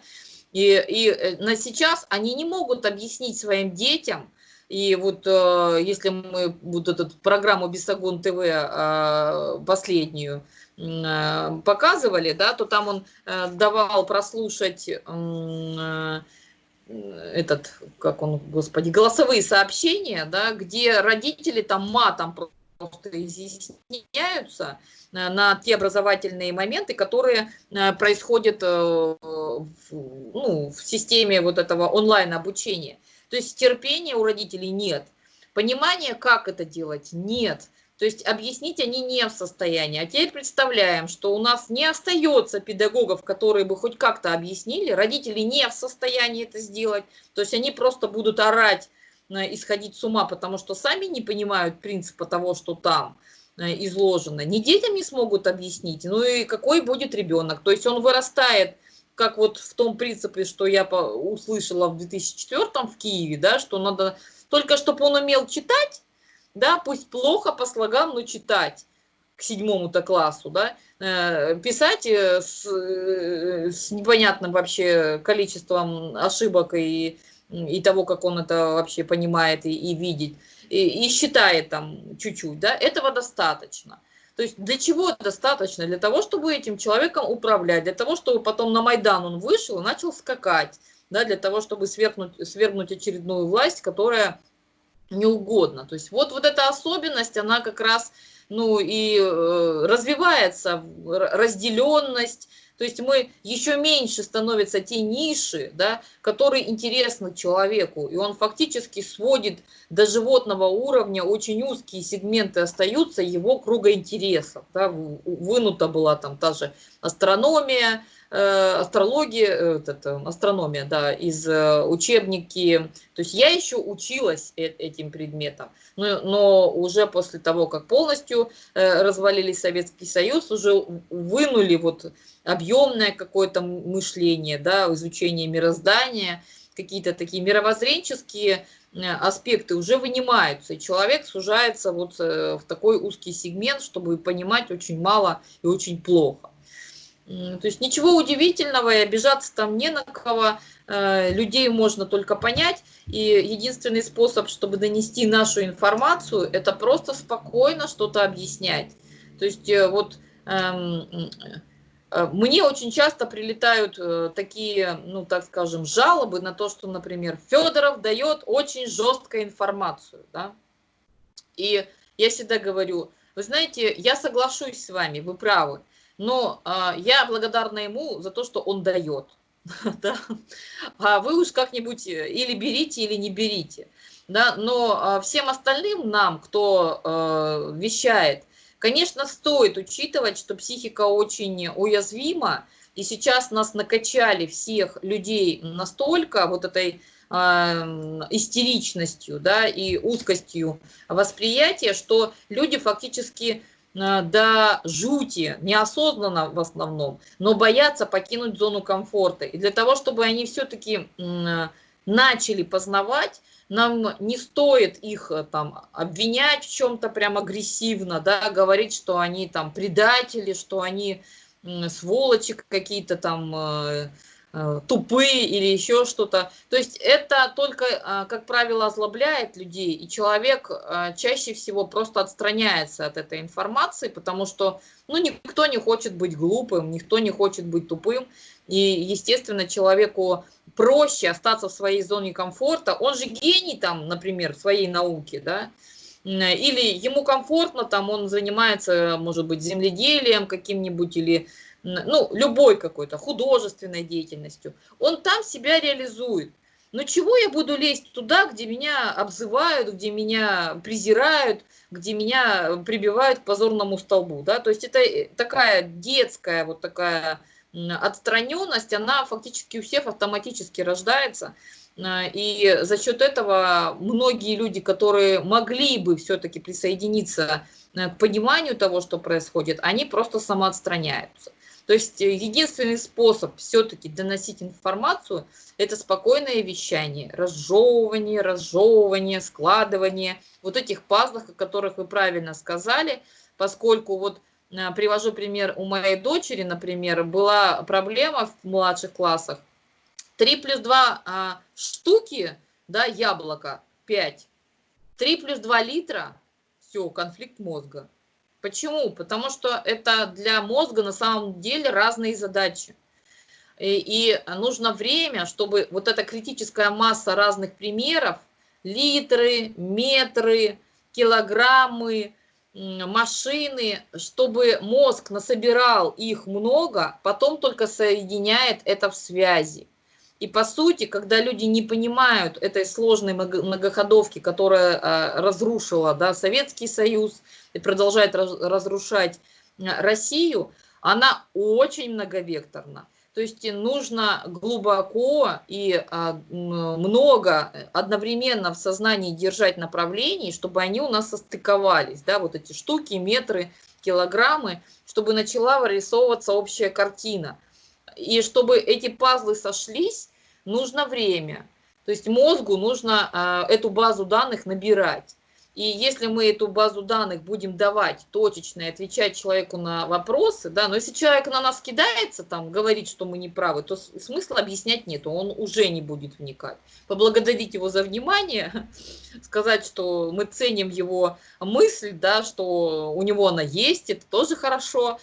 и, и э, на сейчас они не могут объяснить своим детям, и вот э, если мы вот эту программу Бесогон ТВ э, последнюю э, показывали, да, то там он э, давал прослушать э, этот, как он, господи, голосовые сообщения, да, где родители там матом просто изъясняются э, на те образовательные моменты, которые э, происходят э, в, ну, в системе вот этого онлайн-обучения. То есть терпения у родителей нет, понимания, как это делать, нет. То есть объяснить они не в состоянии. А теперь представляем, что у нас не остается педагогов, которые бы хоть как-то объяснили. Родители не в состоянии это сделать. То есть они просто будут орать, э, исходить с ума, потому что сами не понимают принципа того, что там э, изложено. Ни детям не смогут объяснить, ну и какой будет ребенок. То есть он вырастает, как вот в том принципе, что я услышала в 2004 в Киеве, да, что надо только, чтобы он умел читать, да, пусть плохо по слогам, но читать к седьмому-то классу, да, э, писать э, с, э, с непонятным вообще количеством ошибок и, и того, как он это вообще понимает и, и видит, и, и считает там чуть-чуть, да, этого достаточно. То есть для чего достаточно? Для того, чтобы этим человеком управлять, для того, чтобы потом на Майдан он вышел и начал скакать, да, для того, чтобы свергнуть, свергнуть очередную власть, которая не угодно. То есть вот, вот эта особенность, она как раз ну, и э, развивается, разделенность, то есть мы еще меньше становятся те ниши, да, которые интересны человеку, и он фактически сводит до животного уровня, очень узкие сегменты остаются его круга интересов. Да, вынута была там та же астрономия, астрология, э, это, астрономия, да, из э, учебники. То есть я еще училась этим предметом, но, но уже после того, как полностью развалили Советский Союз, уже вынули вот объемное какое-то мышление, да, изучение мироздания, какие-то такие мировоззренческие аспекты уже вынимаются, и человек сужается вот в такой узкий сегмент, чтобы понимать очень мало и очень плохо. То есть ничего удивительного, и обижаться там не на кого, э, людей можно только понять, и единственный способ, чтобы донести нашу информацию, это просто спокойно что-то объяснять. То есть э, вот эм, э, мне очень часто прилетают такие, ну так скажем, жалобы на то, что, например, Федоров дает очень жесткую информацию, да, и я всегда говорю, вы знаете, я соглашусь с вами, вы правы, но а, я благодарна ему за то, что он дает. да? А вы уж как-нибудь э, или берите, или не берите. Да? Но а, всем остальным нам, кто а, вещает, конечно, стоит учитывать, что психика очень уязвима, и сейчас нас накачали всех людей настолько вот этой э, истеричностью да, и узкостью восприятия, что люди фактически до жути, неосознанно в основном, но боятся покинуть зону комфорта. И для того, чтобы они все-таки начали познавать, нам не стоит их э, там обвинять в чем-то прям агрессивно, да, говорить, что они там предатели, что они сволочи какие-то там, э, Э, тупые или еще что-то. То есть это только, э, как правило, озлобляет людей, и человек э, чаще всего просто отстраняется от этой информации, потому что ну, никто не хочет быть глупым, никто не хочет быть тупым, и, естественно, человеку проще остаться в своей зоне комфорта. Он же гений там, например, в своей науке, да, или ему комфортно, там он занимается, может быть, земледелием каким-нибудь или ну, любой какой-то художественной деятельностью, он там себя реализует. Ну чего я буду лезть туда, где меня обзывают, где меня презирают, где меня прибивают к позорному столбу, да, то есть это э, такая детская вот такая отстраненность, она фактически у всех автоматически рождается, а, и за счет этого многие люди, которые могли бы все-таки присоединиться э, к пониманию того, что происходит, они просто самоотстраняются. То есть э, единственный способ все-таки доносить информацию – это спокойное вещание, разжевывание, разжевывание, складывание вот этих пазлов, о которых вы правильно сказали, поскольку вот э, привожу пример у моей дочери, например, была проблема в младших классах, 3 плюс 2 а, штуки, да, яблоко, 5, 3 плюс 2 литра, все, конфликт мозга. Почему? Потому что это для мозга на самом деле разные задачи. И, и нужно время, чтобы вот эта критическая масса разных примеров, литры, метры, килограммы, машины, чтобы мозг насобирал их много, потом только соединяет это в связи. И по сути, когда люди не понимают этой сложной многоходовки, которая а, разрушила да, Советский Союз и продолжает разрушать а, Россию, она очень многовекторна. То есть нужно глубоко и а, много одновременно в сознании держать направлений, чтобы они у нас состыковались, да, вот эти штуки, метры, килограммы, чтобы начала вырисовываться общая картина. И чтобы эти пазлы сошлись, нужно время. То есть мозгу нужно э, эту базу данных набирать. И если мы эту базу данных будем давать точечно и отвечать человеку на вопросы, да, но если человек на нас кидается, там, говорит, что мы не правы, то смысла объяснять нету, он уже не будет вникать. Поблагодарить его за внимание, сказать, что мы ценим его мысль, да, что у него она есть, это тоже хорошо,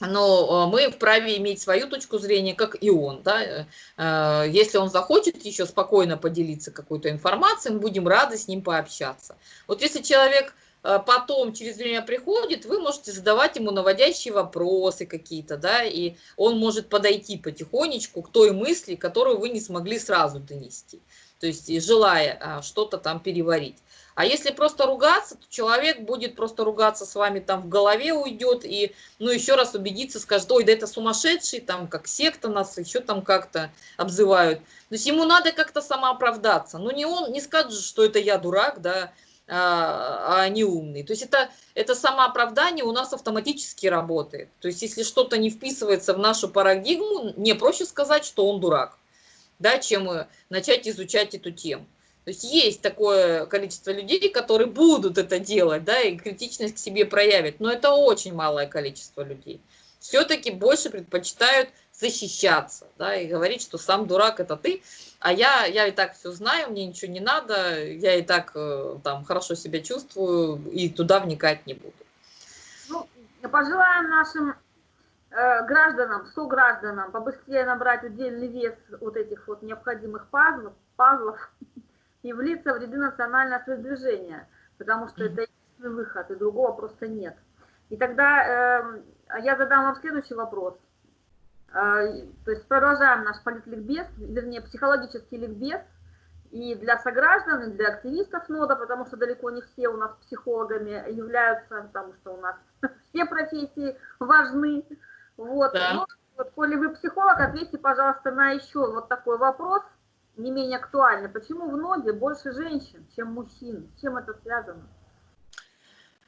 но э, мы вправе иметь свою точку зрения, как и он. Да? Э, если он захочет еще спокойно поделиться какой-то информацией, мы будем рады с ним пообщаться. Вот если человек э, потом через время приходит, вы можете задавать ему наводящие вопросы какие-то, да, и он может подойти потихонечку к той мысли, которую вы не смогли сразу донести, то есть желая что-то там переварить. А если просто ругаться, то человек будет просто ругаться с вами, там в голове уйдет и, ну, еще раз убедиться, скажет, ой, да это сумасшедший, там, как секта нас еще там как-то обзывают. То есть ему надо как-то самооправдаться. Ну, не он, не скажет, что это я дурак, да, а, а не умный. То есть это, это самооправдание у нас автоматически работает. То есть если что-то не вписывается в нашу парадигму, не проще сказать, что он дурак, да, чем э, начать изучать эту тему. То есть есть такое количество людей, которые будут это делать, да, и критичность к себе проявят, но это очень малое количество людей. Все-таки больше предпочитают защищаться, да, и говорить, что сам дурак это ты, а я, я и так все знаю, мне ничего не надо, я и так э, там хорошо себя чувствую и туда вникать не буду. Ну, пожелаем нашим э, гражданам, согражданам побыстрее набрать отдельный вес вот этих вот необходимых пазлов, пазлов и влиться в ряды национального движения, потому что это единственный выход, и другого просто нет. И тогда э, я задам вам следующий вопрос. Э, то есть продолжаем наш политликбез, вернее, психологический ликбез, и для сограждан, и для активистов нода, потому что далеко не все у нас психологами являются, потому что у нас все профессии важны. Вот. Да. Но, вот, коли вы психолог, ответьте, пожалуйста, на еще вот такой вопрос – не менее актуальна. Почему в ноде больше женщин, чем мужчин? С чем это связано?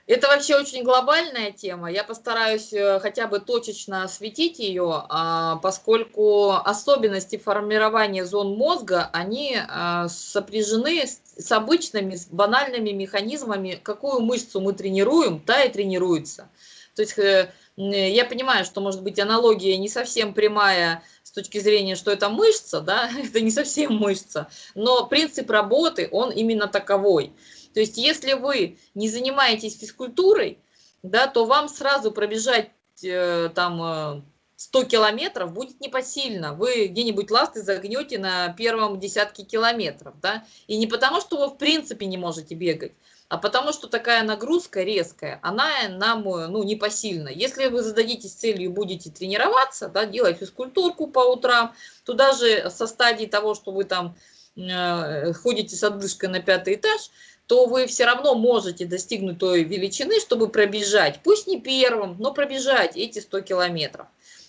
Это вообще очень глобальная тема. Я постараюсь э, хотя бы точечно осветить ее, а, поскольку особенности формирования зон мозга, они а, сопряжены с обычными, с банальными механизмами. Какую мышцу мы тренируем, та и тренируется. То есть э, я понимаю, что, может быть, аналогия не совсем прямая с точки зрения, что это мышца, да, это не совсем мышца, но принцип работы, он именно таковой. То есть, если вы не занимаетесь физкультурой, да, то вам сразу пробежать э, там 100 э, километров будет непосильно. Вы где-нибудь ласты загнете на первом десятке километров, да, и не потому, что вы в принципе не можете бегать, а потому что такая нагрузка резкая, она нам ну, непосильна. Если вы зададитесь целью будете тренироваться, да, делать физкультурку по утрам, то даже со стадии того, что вы там э, ходите с отдышкой на пятый этаж, то вы все равно можете достигнуть той величины, чтобы пробежать, пусть не первым, но пробежать эти 100 километров.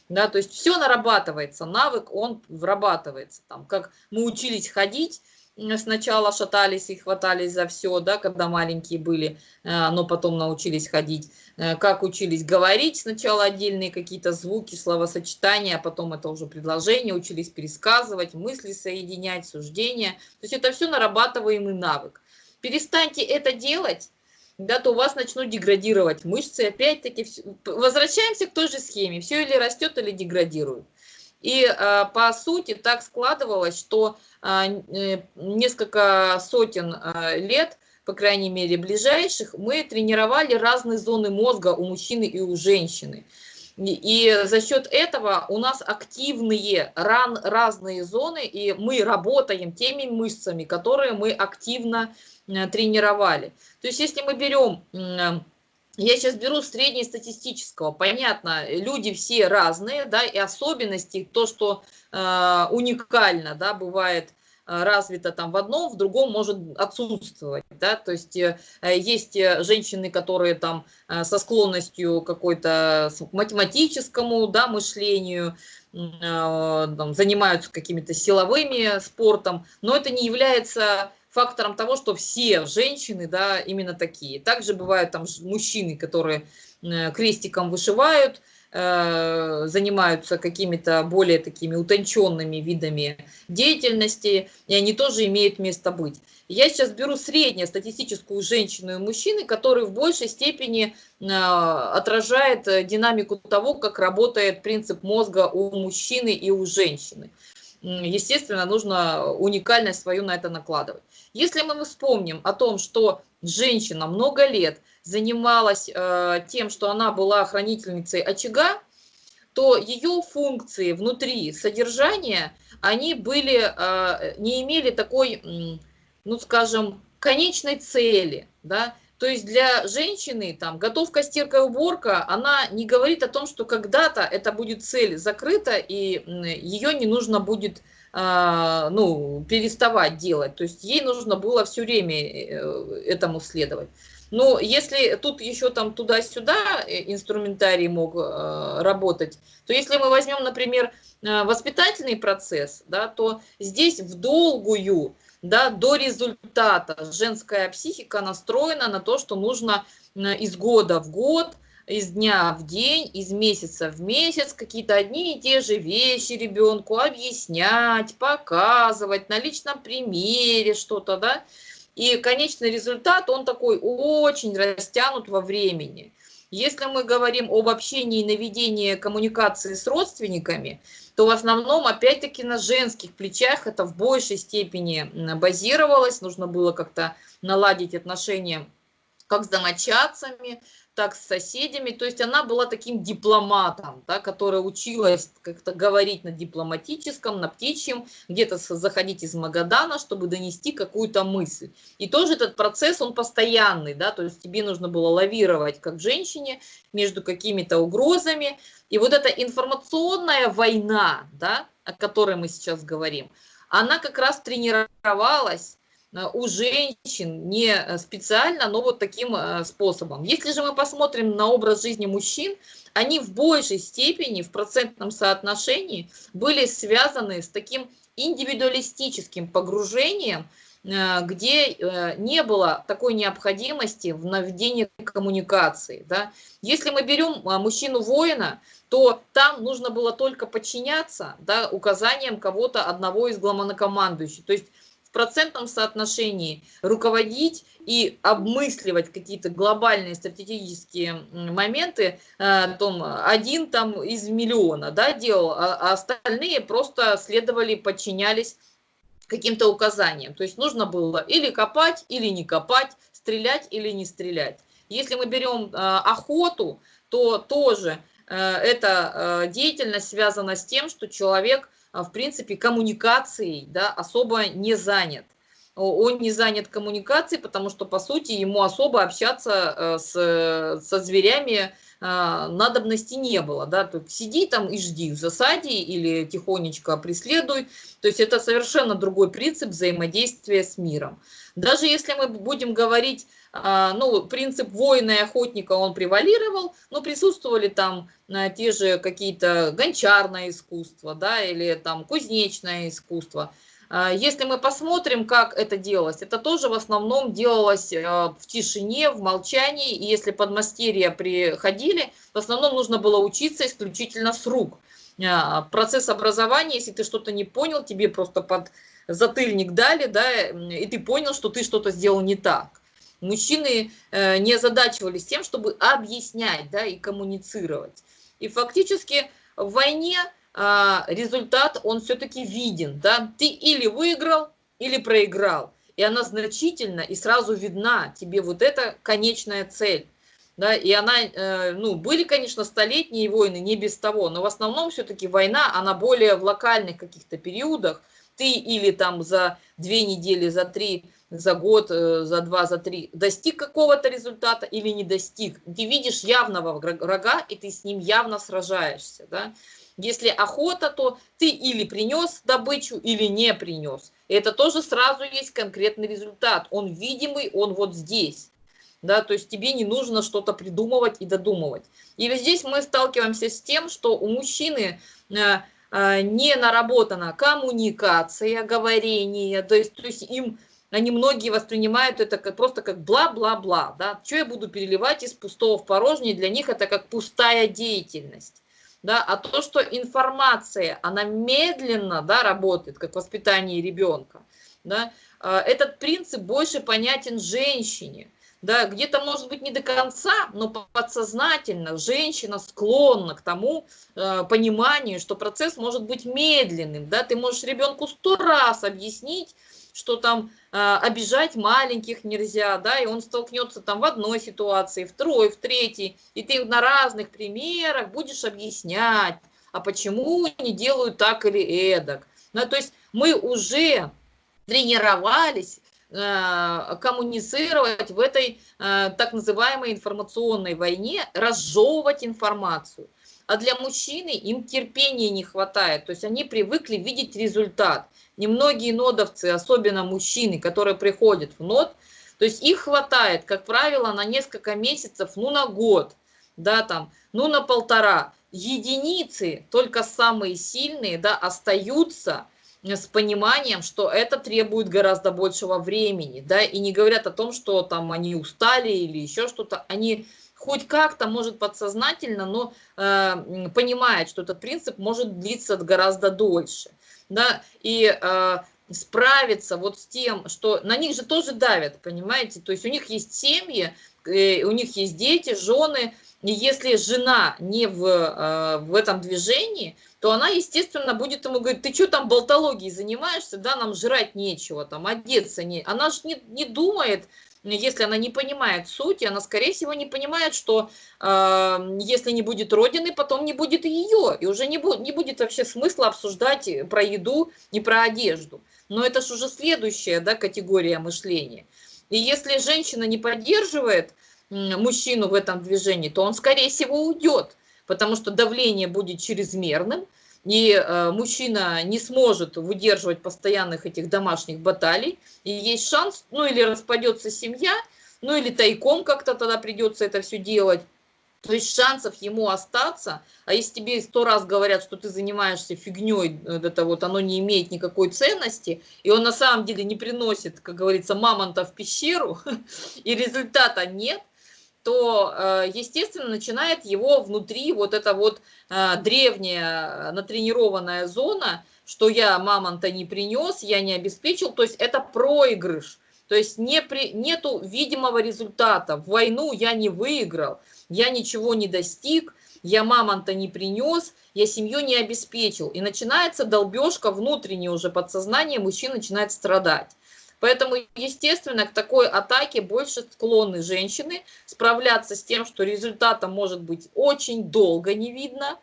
Да, то есть все нарабатывается, навык, он врабатывается. Там, как мы учились ходить, сначала шатались и хватались за все, да, когда маленькие были, э, но потом научились ходить. Э, как учились говорить, сначала отдельные какие-то звуки, словосочетания, а потом это уже предложения, учились пересказывать, мысли соединять, суждения. То есть это все нарабатываемый навык. Перестаньте это делать, да, то у вас начнут деградировать мышцы. Опять-таки, возвращаемся к той же схеме. Все или растет, или деградирует. И э, по сути так складывалось, что э, несколько сотен э, лет, по крайней мере ближайших, мы тренировали разные зоны мозга у мужчины и у женщины. И за счет этого у нас активные ран, разные зоны, и мы работаем теми мышцами, которые мы активно Э, тренировали. То есть если мы берем, я сейчас беру среднестатистического, понятно, люди все разные, да, и особенности, то, что э, уникально, да, бывает э, развито там в одном, в другом может отсутствовать, да, то есть э, есть женщины, которые там э, со склонностью какой-то математическому, да, мышлению, там, занимаются какими-то силовыми спортом, но это не является фактором того, что все женщины, да, именно такие. Также бывают там мужчины, которые э, крестиком вышивают, э, занимаются какими-то более такими утонченными видами деятельности, и они тоже имеют место быть. Я сейчас беру среднестатистическую женщину и мужчины, который в большей степени э, отражает динамику того, как работает принцип мозга у мужчины и у женщины естественно, нужно уникальность свою на это накладывать. Если мы вспомним о том, что женщина много лет занималась э, тем, что она была хранительницей очага, то ее функции внутри содержания, они были, э, не имели такой, ну скажем, конечной цели, да, то есть для женщины там готовка, стирка уборка, она не говорит о том, что когда-то это будет цель закрыта, и ее не нужно будет а, ну, переставать делать. То есть ей нужно было все время э, этому следовать. Но если тут еще там туда-сюда э, инструментарий мог э, работать, то если мы возьмем, например, воспитательный процесс, да, то здесь в долгую да, до результата. Женская психика настроена на то, что нужно из года в год, из дня в день, из месяца в месяц какие-то одни и те же вещи ребенку объяснять, показывать на личном примере что-то, да. И конечный результат, он такой очень растянут во времени. Если мы говорим об общении и наведении коммуникации с родственниками, то в основном, опять-таки, на женских плечах это в большей степени базировалось. Нужно было как-то наладить отношения как с домочадцами, так с соседями. То есть она была таким дипломатом, да, которая училась как-то говорить на дипломатическом, на птичьем, где-то заходить из Магадана, чтобы донести какую-то мысль. И тоже этот процесс, он постоянный, да, то есть тебе нужно было лавировать как женщине между какими-то угрозами. И вот эта информационная война, да, о которой мы сейчас говорим, она как раз тренировалась у женщин не э, специально, но вот таким э, способом. Если же мы посмотрим на образ жизни мужчин, они в большей степени в процентном соотношении были связаны с таким индивидуалистическим погружением, где не было такой необходимости в наведении коммуникации. Да? Если мы берем мужчину-воина, то там нужно было только подчиняться да, указаниям кого-то одного из главнокомандующих. То есть процентном соотношении руководить и обмысливать какие-то глобальные стратегические моменты, э, том, один там из миллиона да, делал, а, а остальные просто следовали, подчинялись каким-то указаниям. То есть нужно было или копать, или не копать, стрелять или не стрелять. Если мы берем э, охоту, то тоже э, эта деятельность связана с тем, что человек – в принципе, коммуникацией да, особо не занят. он не занят коммуникацией, потому что, по сути, ему особо общаться э, с, со зверями а, надобности не было. Да? То сиди там и жди в засаде или тихонечко преследуй. То есть это совершенно другой принцип взаимодействия с миром. Даже если мы будем говорить, а, ну, принцип воина и охотника, он превалировал, но присутствовали там а, те же какие-то гончарное искусство, да, или там кузнечное искусство – а, если мы посмотрим, как это делалось, это тоже в основном делалось а, в тишине, в молчании. И если подмастерья приходили, в основном нужно было учиться исключительно с рук. А, процесс образования, если ты что-то не понял, тебе просто под затыльник дали, да, и ты понял, что ты что-то сделал не так. Мужчины э, не озадачивались тем, чтобы объяснять да, и коммуницировать. И фактически в войне а, результат, он все-таки виден. Да? Ты или выиграл, или проиграл. И она значительно и сразу видна тебе вот эта конечная цель. Да, и она, э, ну, были, конечно, столетние войны, не без того, но в основном все-таки война, она более в локальных каких-то периодах. Ты или там за две недели, за три, за год, э, за два, за три достиг какого-то результата или не достиг. Ты видишь явного врага, и ты с ним явно сражаешься, да. Если охота, то ты или принес добычу, или не принес. это тоже сразу есть конкретный результат. Он видимый, он вот здесь. Да, то есть тебе не нужно что-то придумывать и додумывать. Или здесь мы сталкиваемся с тем, что у мужчины э, э, не наработана коммуникация, говорение, то есть, то есть им они многие воспринимают это как, просто как бла-бла-бла, да, что я буду переливать из пустого в порожнее, для них это как пустая деятельность да, а то, что информация, она медленно, да, работает, как воспитание ребенка, да, а, этот принцип больше понятен женщине, да, где-то, может быть, не до конца, но подсознательно женщина склонна к тому э, пониманию, что процесс может быть медленным, да, ты можешь ребенку сто раз объяснить, что там э, обижать маленьких нельзя, да, и он столкнется там в одной ситуации, второй, в третьей, и ты на разных примерах будешь объяснять, а почему не делают так или эдак. Да, то есть мы уже тренировались э, коммуницировать в этой э, так называемой информационной войне, разжевывать информацию. А для мужчины им терпения не хватает, то есть они привыкли видеть результат. Немногие нодовцы, особенно мужчины, которые приходят в нод, то есть их хватает, как правило, на несколько месяцев, ну на год, да, там, ну на полтора. Единицы, только самые сильные, да, остаются с пониманием, что это требует гораздо большего времени, да, и не говорят о том, что там они устали или еще что-то, они хоть как-то, может, подсознательно, но э, понимает, что этот принцип может длиться гораздо дольше. Да? И э, справиться вот с тем, что на них же тоже давят, понимаете? То есть у них есть семьи, э, у них есть дети, жены, и если жена не в, э, в этом движении, то она, естественно, будет ему говорить, ты что там болтологией занимаешься, да, нам жрать нечего, там, одеться не... Она же не, не думает, если она не понимает сути, она, скорее всего, не понимает, что э, если не будет Родины, потом не будет ее, и уже не, будет не будет вообще смысла обсуждать про еду и про одежду. Но это же уже следующая да, категория мышления. И если женщина не поддерживает мужчину в этом движении, то он, скорее всего, уйдет, потому что давление будет чрезмерным, и э, мужчина не сможет выдерживать постоянных этих домашних баталий, и есть шанс, ну или распадется семья, ну или тайком как-то тогда придется это все делать, то есть шансов ему остаться, а если тебе сто раз говорят, что ты занимаешься фигней, это вот оно не имеет никакой ценности, и он на самом деле не приносит, как говорится, мамонта в пещеру, и результата нет, то, э, естественно, начинает его внутри вот эта вот э, древняя натренированная зона, что я мамонта не принес, я не обеспечил, то есть это проигрыш. То есть не при, нету видимого результата. В войну я не выиграл, я ничего не достиг, я мамонта не принес, я семью не обеспечил. И начинается долбежка внутреннее уже подсознание, мужчина начинает страдать. Поэтому, естественно, к такой атаке больше склонны женщины справляться с тем, что результата может быть очень долго не видно,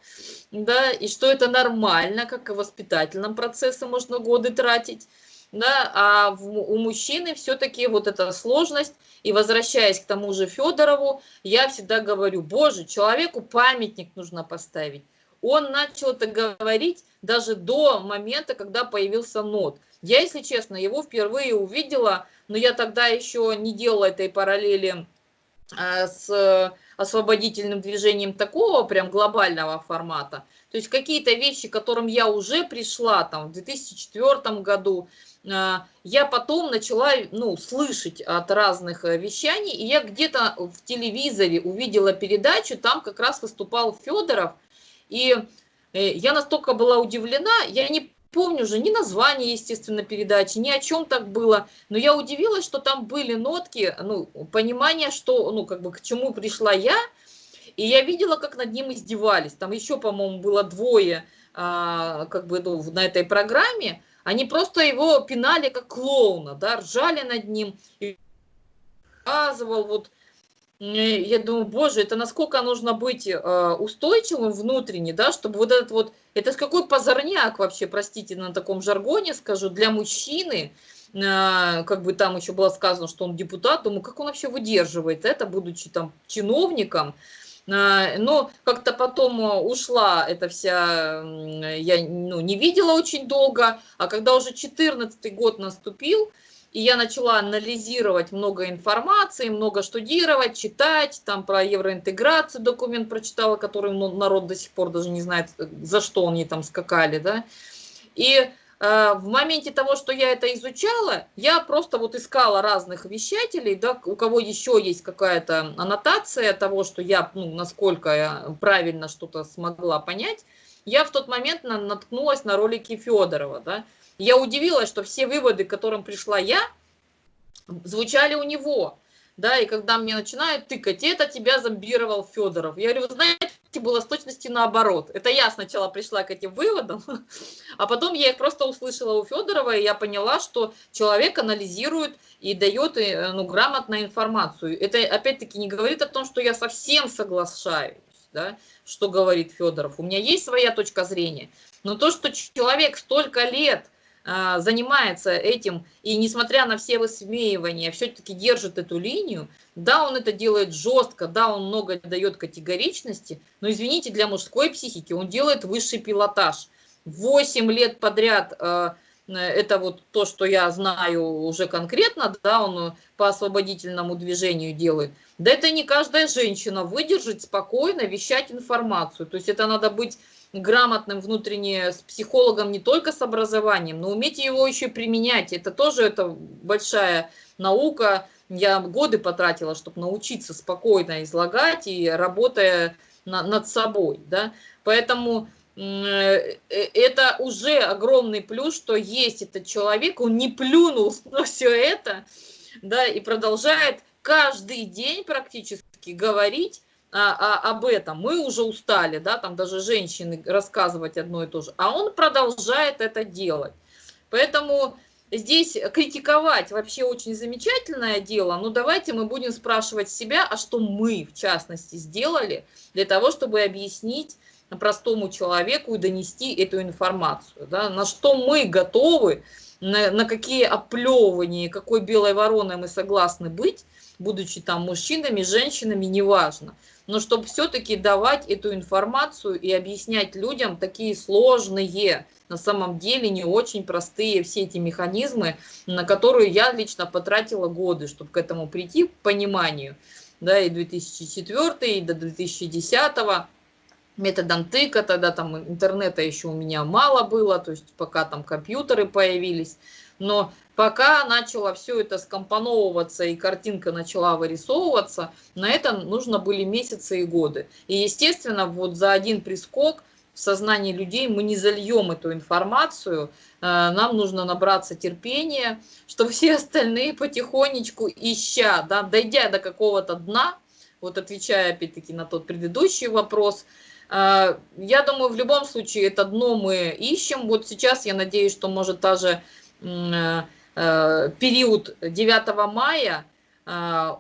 да, и что это нормально, как и воспитательном процессе можно годы тратить. да, а в, у мужчины все-таки вот эта сложность, и возвращаясь к тому же Федорову, я всегда говорю, боже, человеку памятник нужно поставить. Он начал это говорить даже до момента, когда появился нот. Я, если честно, его впервые увидела, но я тогда еще не делала этой параллели а, с освободительным движением такого прям глобального формата. То есть какие-то вещи, к которым я уже пришла там в 2004 году, а, я потом начала ну, слышать от разных э, вещаний, и я где-то в телевизоре увидела передачу, там как раз выступал Федоров, и э, я настолько была удивлена, я не помню уже ни название, естественно, передачи, ни о чем так было, но я удивилась, что там были нотки, ну, понимание, что, ну, как бы к чему пришла я, и я видела, как над ним издевались, там еще, по-моему, было двое, а, как бы, ну, на этой программе, они просто его пинали как клоуна, да, ржали над ним, и показывал вот я думаю, боже, это насколько нужно быть э, устойчивым внутренне, да, чтобы вот этот вот, это какой позорняк вообще, простите, на таком жаргоне скажу, для мужчины, э, как бы там еще было сказано, что он депутат, думаю, как он вообще выдерживает это, будучи там чиновником, э, но как-то потом ушла эта вся, я ну, не видела очень долго, а когда уже 14 год наступил, и я начала анализировать много информации, много штудировать, читать, там про евроинтеграцию документ прочитала, который ну, народ до сих пор даже не знает, за что они там скакали, да. И э, в моменте того, что я это изучала, я просто вот искала разных вещателей, да, у кого еще есть какая-то аннотация того, что я, ну, насколько я правильно что-то смогла понять, я в тот момент наткнулась на ролики Федорова, да, я удивилась, что все выводы, к которым пришла я, звучали у него. Да, и когда мне начинают тыкать, это тебя зомбировал Федоров. Я говорю, вы знаете, было с точности наоборот. Это я сначала пришла к этим выводам, а потом я их просто услышала у Федорова, и я поняла, что человек анализирует и дает э, ну, грамотную информацию. Это опять-таки не говорит о том, что я совсем соглашаюсь, да, что говорит Федоров. У меня есть своя точка зрения. Но то, что человек столько лет занимается этим, и несмотря на все высмеивания, все-таки держит эту линию, да, он это делает жестко, да, он много дает категоричности, но, извините, для мужской психики он делает высший пилотаж. Восемь лет подряд а, это вот то, что я знаю уже конкретно, да, он по освободительному движению делает. Да это не каждая женщина выдержит спокойно вещать информацию. То есть это надо быть грамотным внутренне с психологом не только с образованием, но уметь его еще применять. Это тоже это большая наука. Я годы потратила, чтобы научиться спокойно излагать и работая на, над собой. Да? Поэтому э, э, это уже огромный плюс, что есть этот человек, он не плюнул на все это, да, и продолжает каждый день практически говорить а, а, об этом. Мы уже устали, да, там даже женщины рассказывать одно и то же. А он продолжает это делать. Поэтому здесь критиковать вообще очень замечательное дело, но давайте мы будем спрашивать себя, а что мы, в частности, сделали для того, чтобы объяснить простому человеку и донести эту информацию. Да, на что мы готовы, на, на какие оплевывания, какой белой вороной мы согласны быть, будучи там мужчинами, женщинами, неважно но чтобы все-таки давать эту информацию и объяснять людям такие сложные, на самом деле не очень простые все эти механизмы, на которые я лично потратила годы, чтобы к этому прийти, к пониманию. Да, и 2004, и до 2010 методом тыка, тогда там интернета еще у меня мало было, то есть пока там компьютеры появились. Но пока начало все это скомпоновываться и картинка начала вырисовываться, на это нужно были месяцы и годы. И, естественно, вот за один прискок в сознании людей мы не зальем эту информацию, э, нам нужно набраться терпения, чтобы все остальные потихонечку, ища, да, дойдя до какого-то дна, вот отвечая опять-таки на тот предыдущий вопрос, э, я думаю, в любом случае это дно мы ищем. Вот сейчас я надеюсь, что может даже э, Э, период 9 мая э,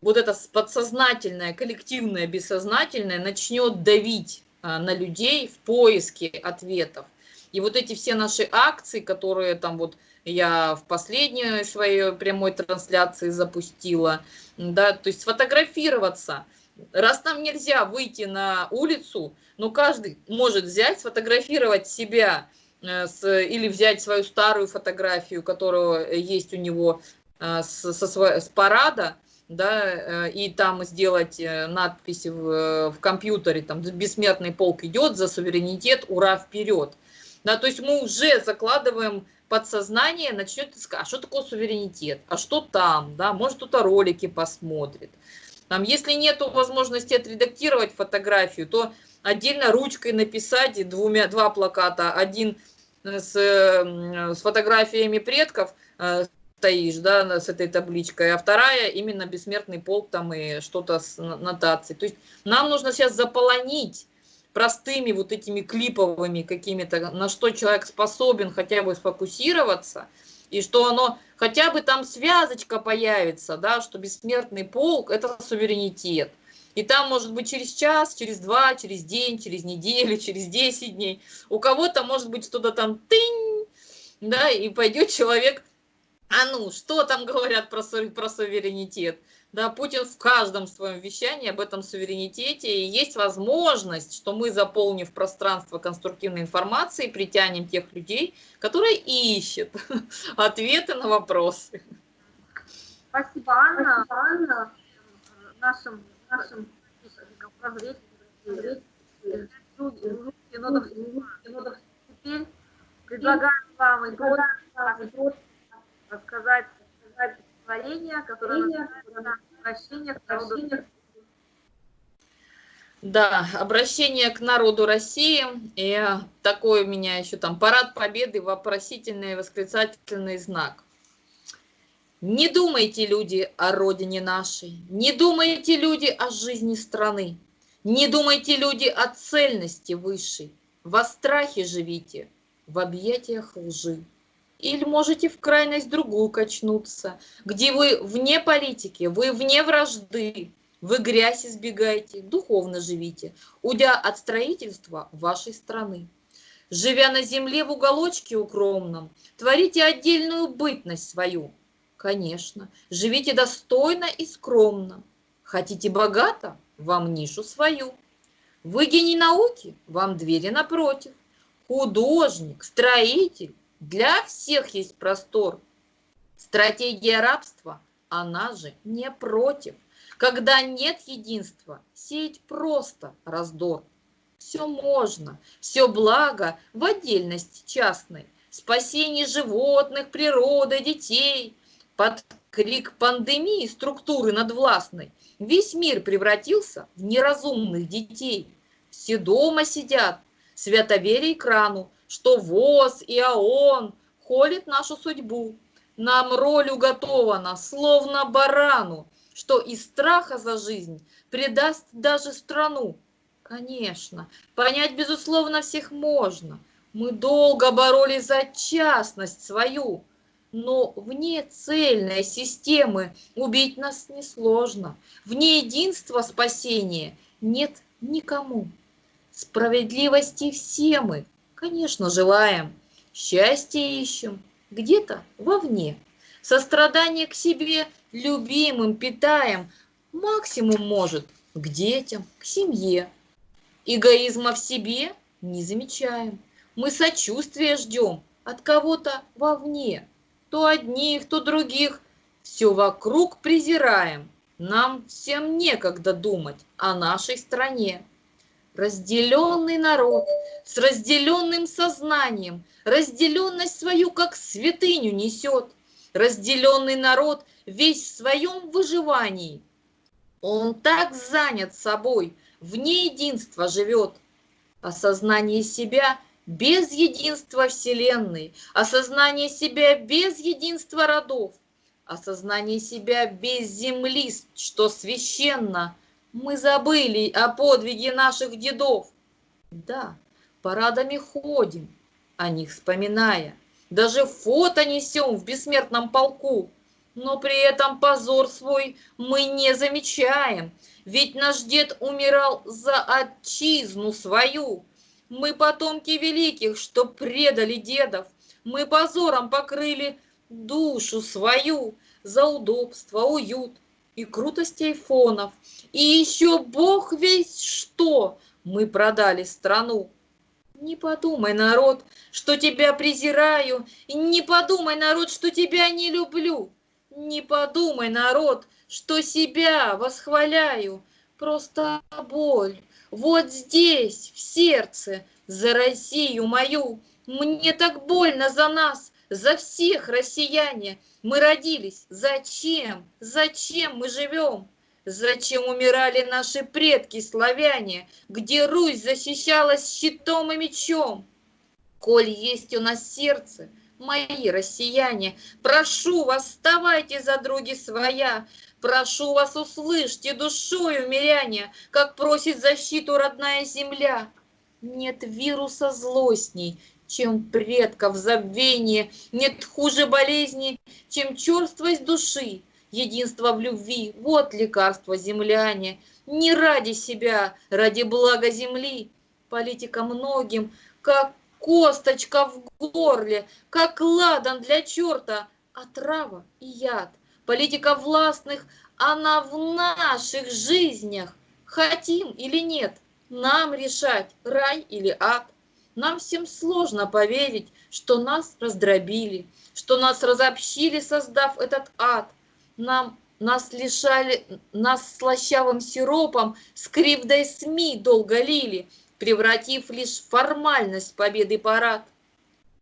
вот это подсознательное, коллективное, бессознательное начнет давить э, на людей в поиске ответов. И вот эти все наши акции, которые там вот я в последней своей прямой трансляции запустила, да, то есть сфотографироваться. Раз нам нельзя выйти на улицу, но каждый может взять, сфотографировать себя э, с, или взять свою старую фотографию, которая есть у него э, с, со, с парада, да, э, и там сделать э, надпись в, в компьютере, там «Бессмертный полк идет за суверенитет, ура, вперед!» Да, то есть мы уже закладываем подсознание, начнет искать, а что такое суверенитет, а что там, да, может кто-то ролики посмотрит. Там, если нет возможности отредактировать фотографию, то отдельно ручкой написать двумя, два плаката, один с, с фотографиями предков, э, стоишь, да, с этой табличкой, а вторая именно бессмертный полк там и что-то с нотацией. То есть нам нужно сейчас заполонить простыми вот этими клиповыми какими-то, на что человек способен хотя бы сфокусироваться, и что оно, хотя бы там связочка появится, да, что бессмертный полк – это суверенитет. И там может быть через час, через два, через день, через неделю, через 10 дней. У кого-то может быть что-то там тынь, да, и пойдет человек а ну, что там говорят про, про суверенитет? Да, Путин в каждом своем вещании об этом суверенитете. И есть возможность, что мы, заполнив пространство конструктивной информации, притянем тех людей, которые ищут ответы на вопросы. Спасибо, Анна. Спасибо, Анна. Нашим, нашим теперь предлагаю вам и рассказать, рассказать стихотворение, которое «Обращение к народу да, обращение к народу России. И такой у меня еще там парад победы, вопросительный восклицательный знак. Не думайте, люди, о родине нашей, не думайте, люди, о жизни страны, не думайте, люди, о цельности высшей, во страхе живите, в объятиях лжи. Или можете в крайность другую качнуться, где вы вне политики, вы вне вражды, вы грязь избегаете, духовно живите, удя от строительства вашей страны. Живя на земле в уголочке укромном, творите отдельную бытность свою. Конечно, живите достойно и скромно. Хотите богато? Вам нишу свою. Вы гений науки? Вам двери напротив. Художник, строитель, для всех есть простор. Стратегия рабства, она же не против. Когда нет единства, сеять просто раздор. Все можно, все благо в отдельности частной. Спасение животных, природы, детей. Под крик пандемии структуры надвластной весь мир превратился в неразумных детей. Все дома сидят, святоверие экрану, что ВОЗ и ООН холит нашу судьбу. Нам роль уготована, словно барану, что из страха за жизнь предаст даже страну. Конечно, понять, безусловно, всех можно. Мы долго боролись за частность свою, но вне цельной системы убить нас несложно. Вне единства спасения нет никому. Справедливости все мы, Конечно, желаем. Счастье ищем где-то вовне. Сострадание к себе любимым питаем. Максимум может к детям, к семье. Эгоизма в себе не замечаем. Мы сочувствия ждем от кого-то вовне. То одних, то других. Все вокруг презираем. Нам всем некогда думать о нашей стране разделенный народ с разделенным сознанием, разделенность свою как святыню несет. Разделенный народ весь в своем выживании. Он так занят собой, вне единства живет. Осознание себя без единства Вселенной, осознание себя без единства родов, осознание себя без земли, что священно – мы забыли о подвиге наших дедов. Да, парадами ходим, о них вспоминая. Даже фото несем в бессмертном полку. Но при этом позор свой мы не замечаем. Ведь наш дед умирал за отчизну свою. Мы потомки великих, что предали дедов. Мы позором покрыли душу свою за удобство, уют и крутость айфонов. И еще бог весь что мы продали страну. Не подумай, народ, что тебя презираю, не подумай, народ, что тебя не люблю. Не подумай, народ, что себя восхваляю. Просто боль вот здесь, в сердце, за Россию мою. Мне так больно за нас, за всех россияне. Мы родились. Зачем? Зачем мы живем? Зачем умирали наши предки славяне, где Русь защищалась щитом и мечом? Коль есть у нас сердце, мои россияне, прошу вас, вставайте за други своя, прошу вас, услышьте душою, миряне, как просит защиту родная земля. Нет вируса злостней, чем предков забвение, нет хуже болезни, чем черствость души. Единство в любви – вот лекарство земляне. Не ради себя, ради блага земли. Политика многим, как косточка в горле, как ладан для черта, отрава и яд. Политика властных, она в наших жизнях. Хотим или нет, нам решать, рай или ад. Нам всем сложно поверить, что нас раздробили, что нас разобщили, создав этот ад – нам нас лишали, нас слащавым сиропом с кривдой СМИ долго лили, превратив лишь формальность победы парад.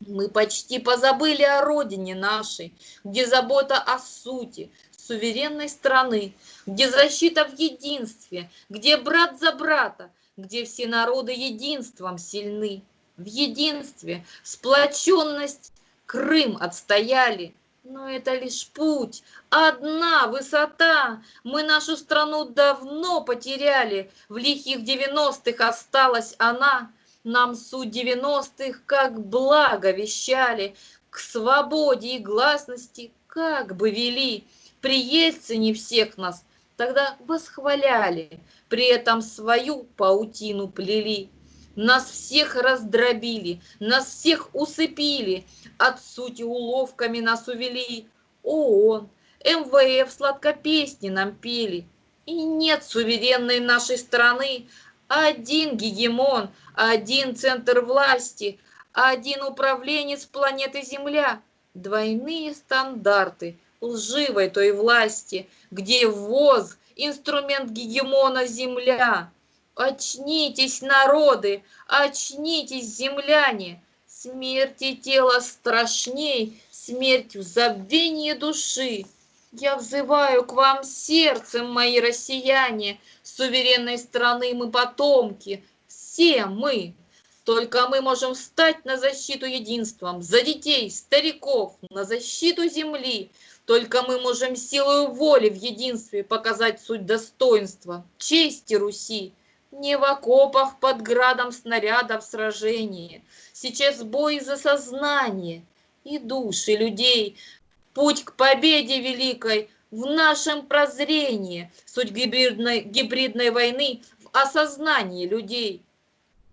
Мы почти позабыли о родине нашей, где забота о сути, суверенной страны, где защита в единстве, где брат за брата, где все народы единством сильны. В единстве сплоченность Крым отстояли, но это лишь путь, одна высота. Мы нашу страну давно потеряли. В лихих девяностых осталась она. Нам суть девяностых как благо вещали. К свободе и гласности как бы вели. При Ельцине всех нас тогда восхваляли. При этом свою паутину плели. Нас всех раздробили, нас всех усыпили, от сути уловками нас увели. ООН, МВФ сладко песни нам пели. И нет суверенной нашей страны, один гегемон, один центр власти, один управленец планеты Земля. Двойные стандарты лживой той власти, где ВОЗ – инструмент гегемона Земля. Очнитесь, народы, очнитесь, земляне! Смерти тела страшней, смерть в забвении души. Я взываю к вам сердцем, мои россияне, суверенной страны мы потомки, все мы. Только мы можем встать на защиту единством, за детей, стариков, на защиту земли. Только мы можем силою воли в единстве показать суть достоинства, чести Руси. Не в окопах под градом снарядов сражения. Сейчас бой за сознание и души людей. Путь к победе великой в нашем прозрении. Суть гибридной, гибридной войны в осознании людей.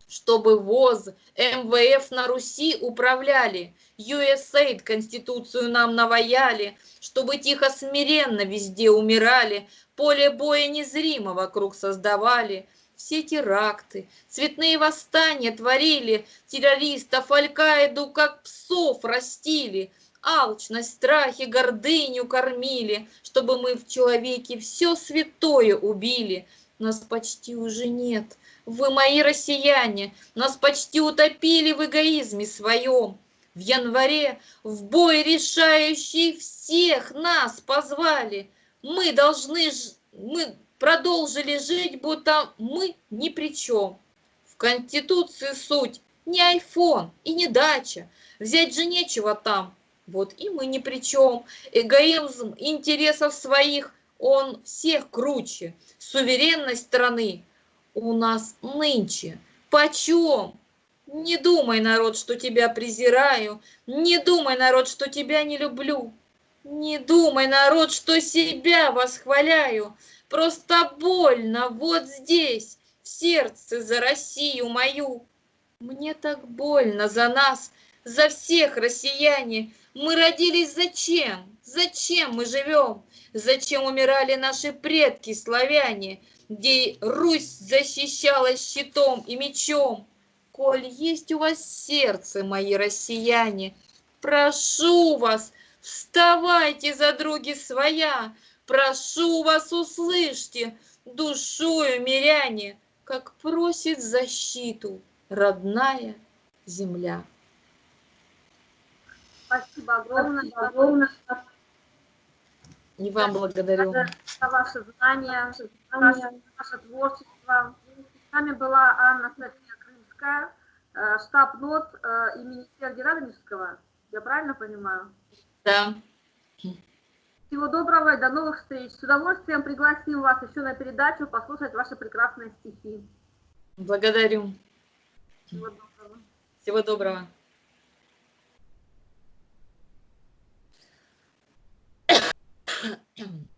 Чтобы ВОЗ, МВФ на Руси управляли, USAID Конституцию нам наваяли, чтобы тихо смиренно везде умирали, поле боя незримо вокруг создавали – все теракты, цветные восстания творили, террористов Аль-Каиду как псов растили, алчность, страхи, гордыню кормили, чтобы мы в человеке все святое убили. Нас почти уже нет, вы мои россияне, нас почти утопили в эгоизме своем. В январе в бой решающий всех нас позвали. Мы должны, мы продолжили жить, будто мы ни при чем. В Конституции суть не айфон и не дача, взять же нечего там. Вот и мы ни при чем. Эгоизм интересов своих, он всех круче. Суверенность страны у нас нынче. Почем? Не думай, народ, что тебя презираю. Не думай, народ, что тебя не люблю. Не думай, народ, что себя восхваляю. Просто больно вот здесь, в сердце за Россию мою. Мне так больно за нас, за всех россияне. Мы родились зачем? Зачем мы живем? Зачем умирали наши предки славяне, где Русь защищалась щитом и мечом? Коль есть у вас сердце, мои россияне, прошу вас, вставайте за други своя, прошу вас, услышьте, душою миряне, как просит защиту родная земля. Спасибо огромное, огромное И вам благодарю. за ваше знание, ваше, ваше творчество. С нами была Анна София Крымская, э, штаб НОТ э, имени Сергея Радонежского. Я правильно понимаю? Да. Всего доброго и до новых встреч. С удовольствием пригласим вас еще на передачу послушать ваши прекрасные стихи. Благодарю. Всего доброго. Всего доброго. 頼む。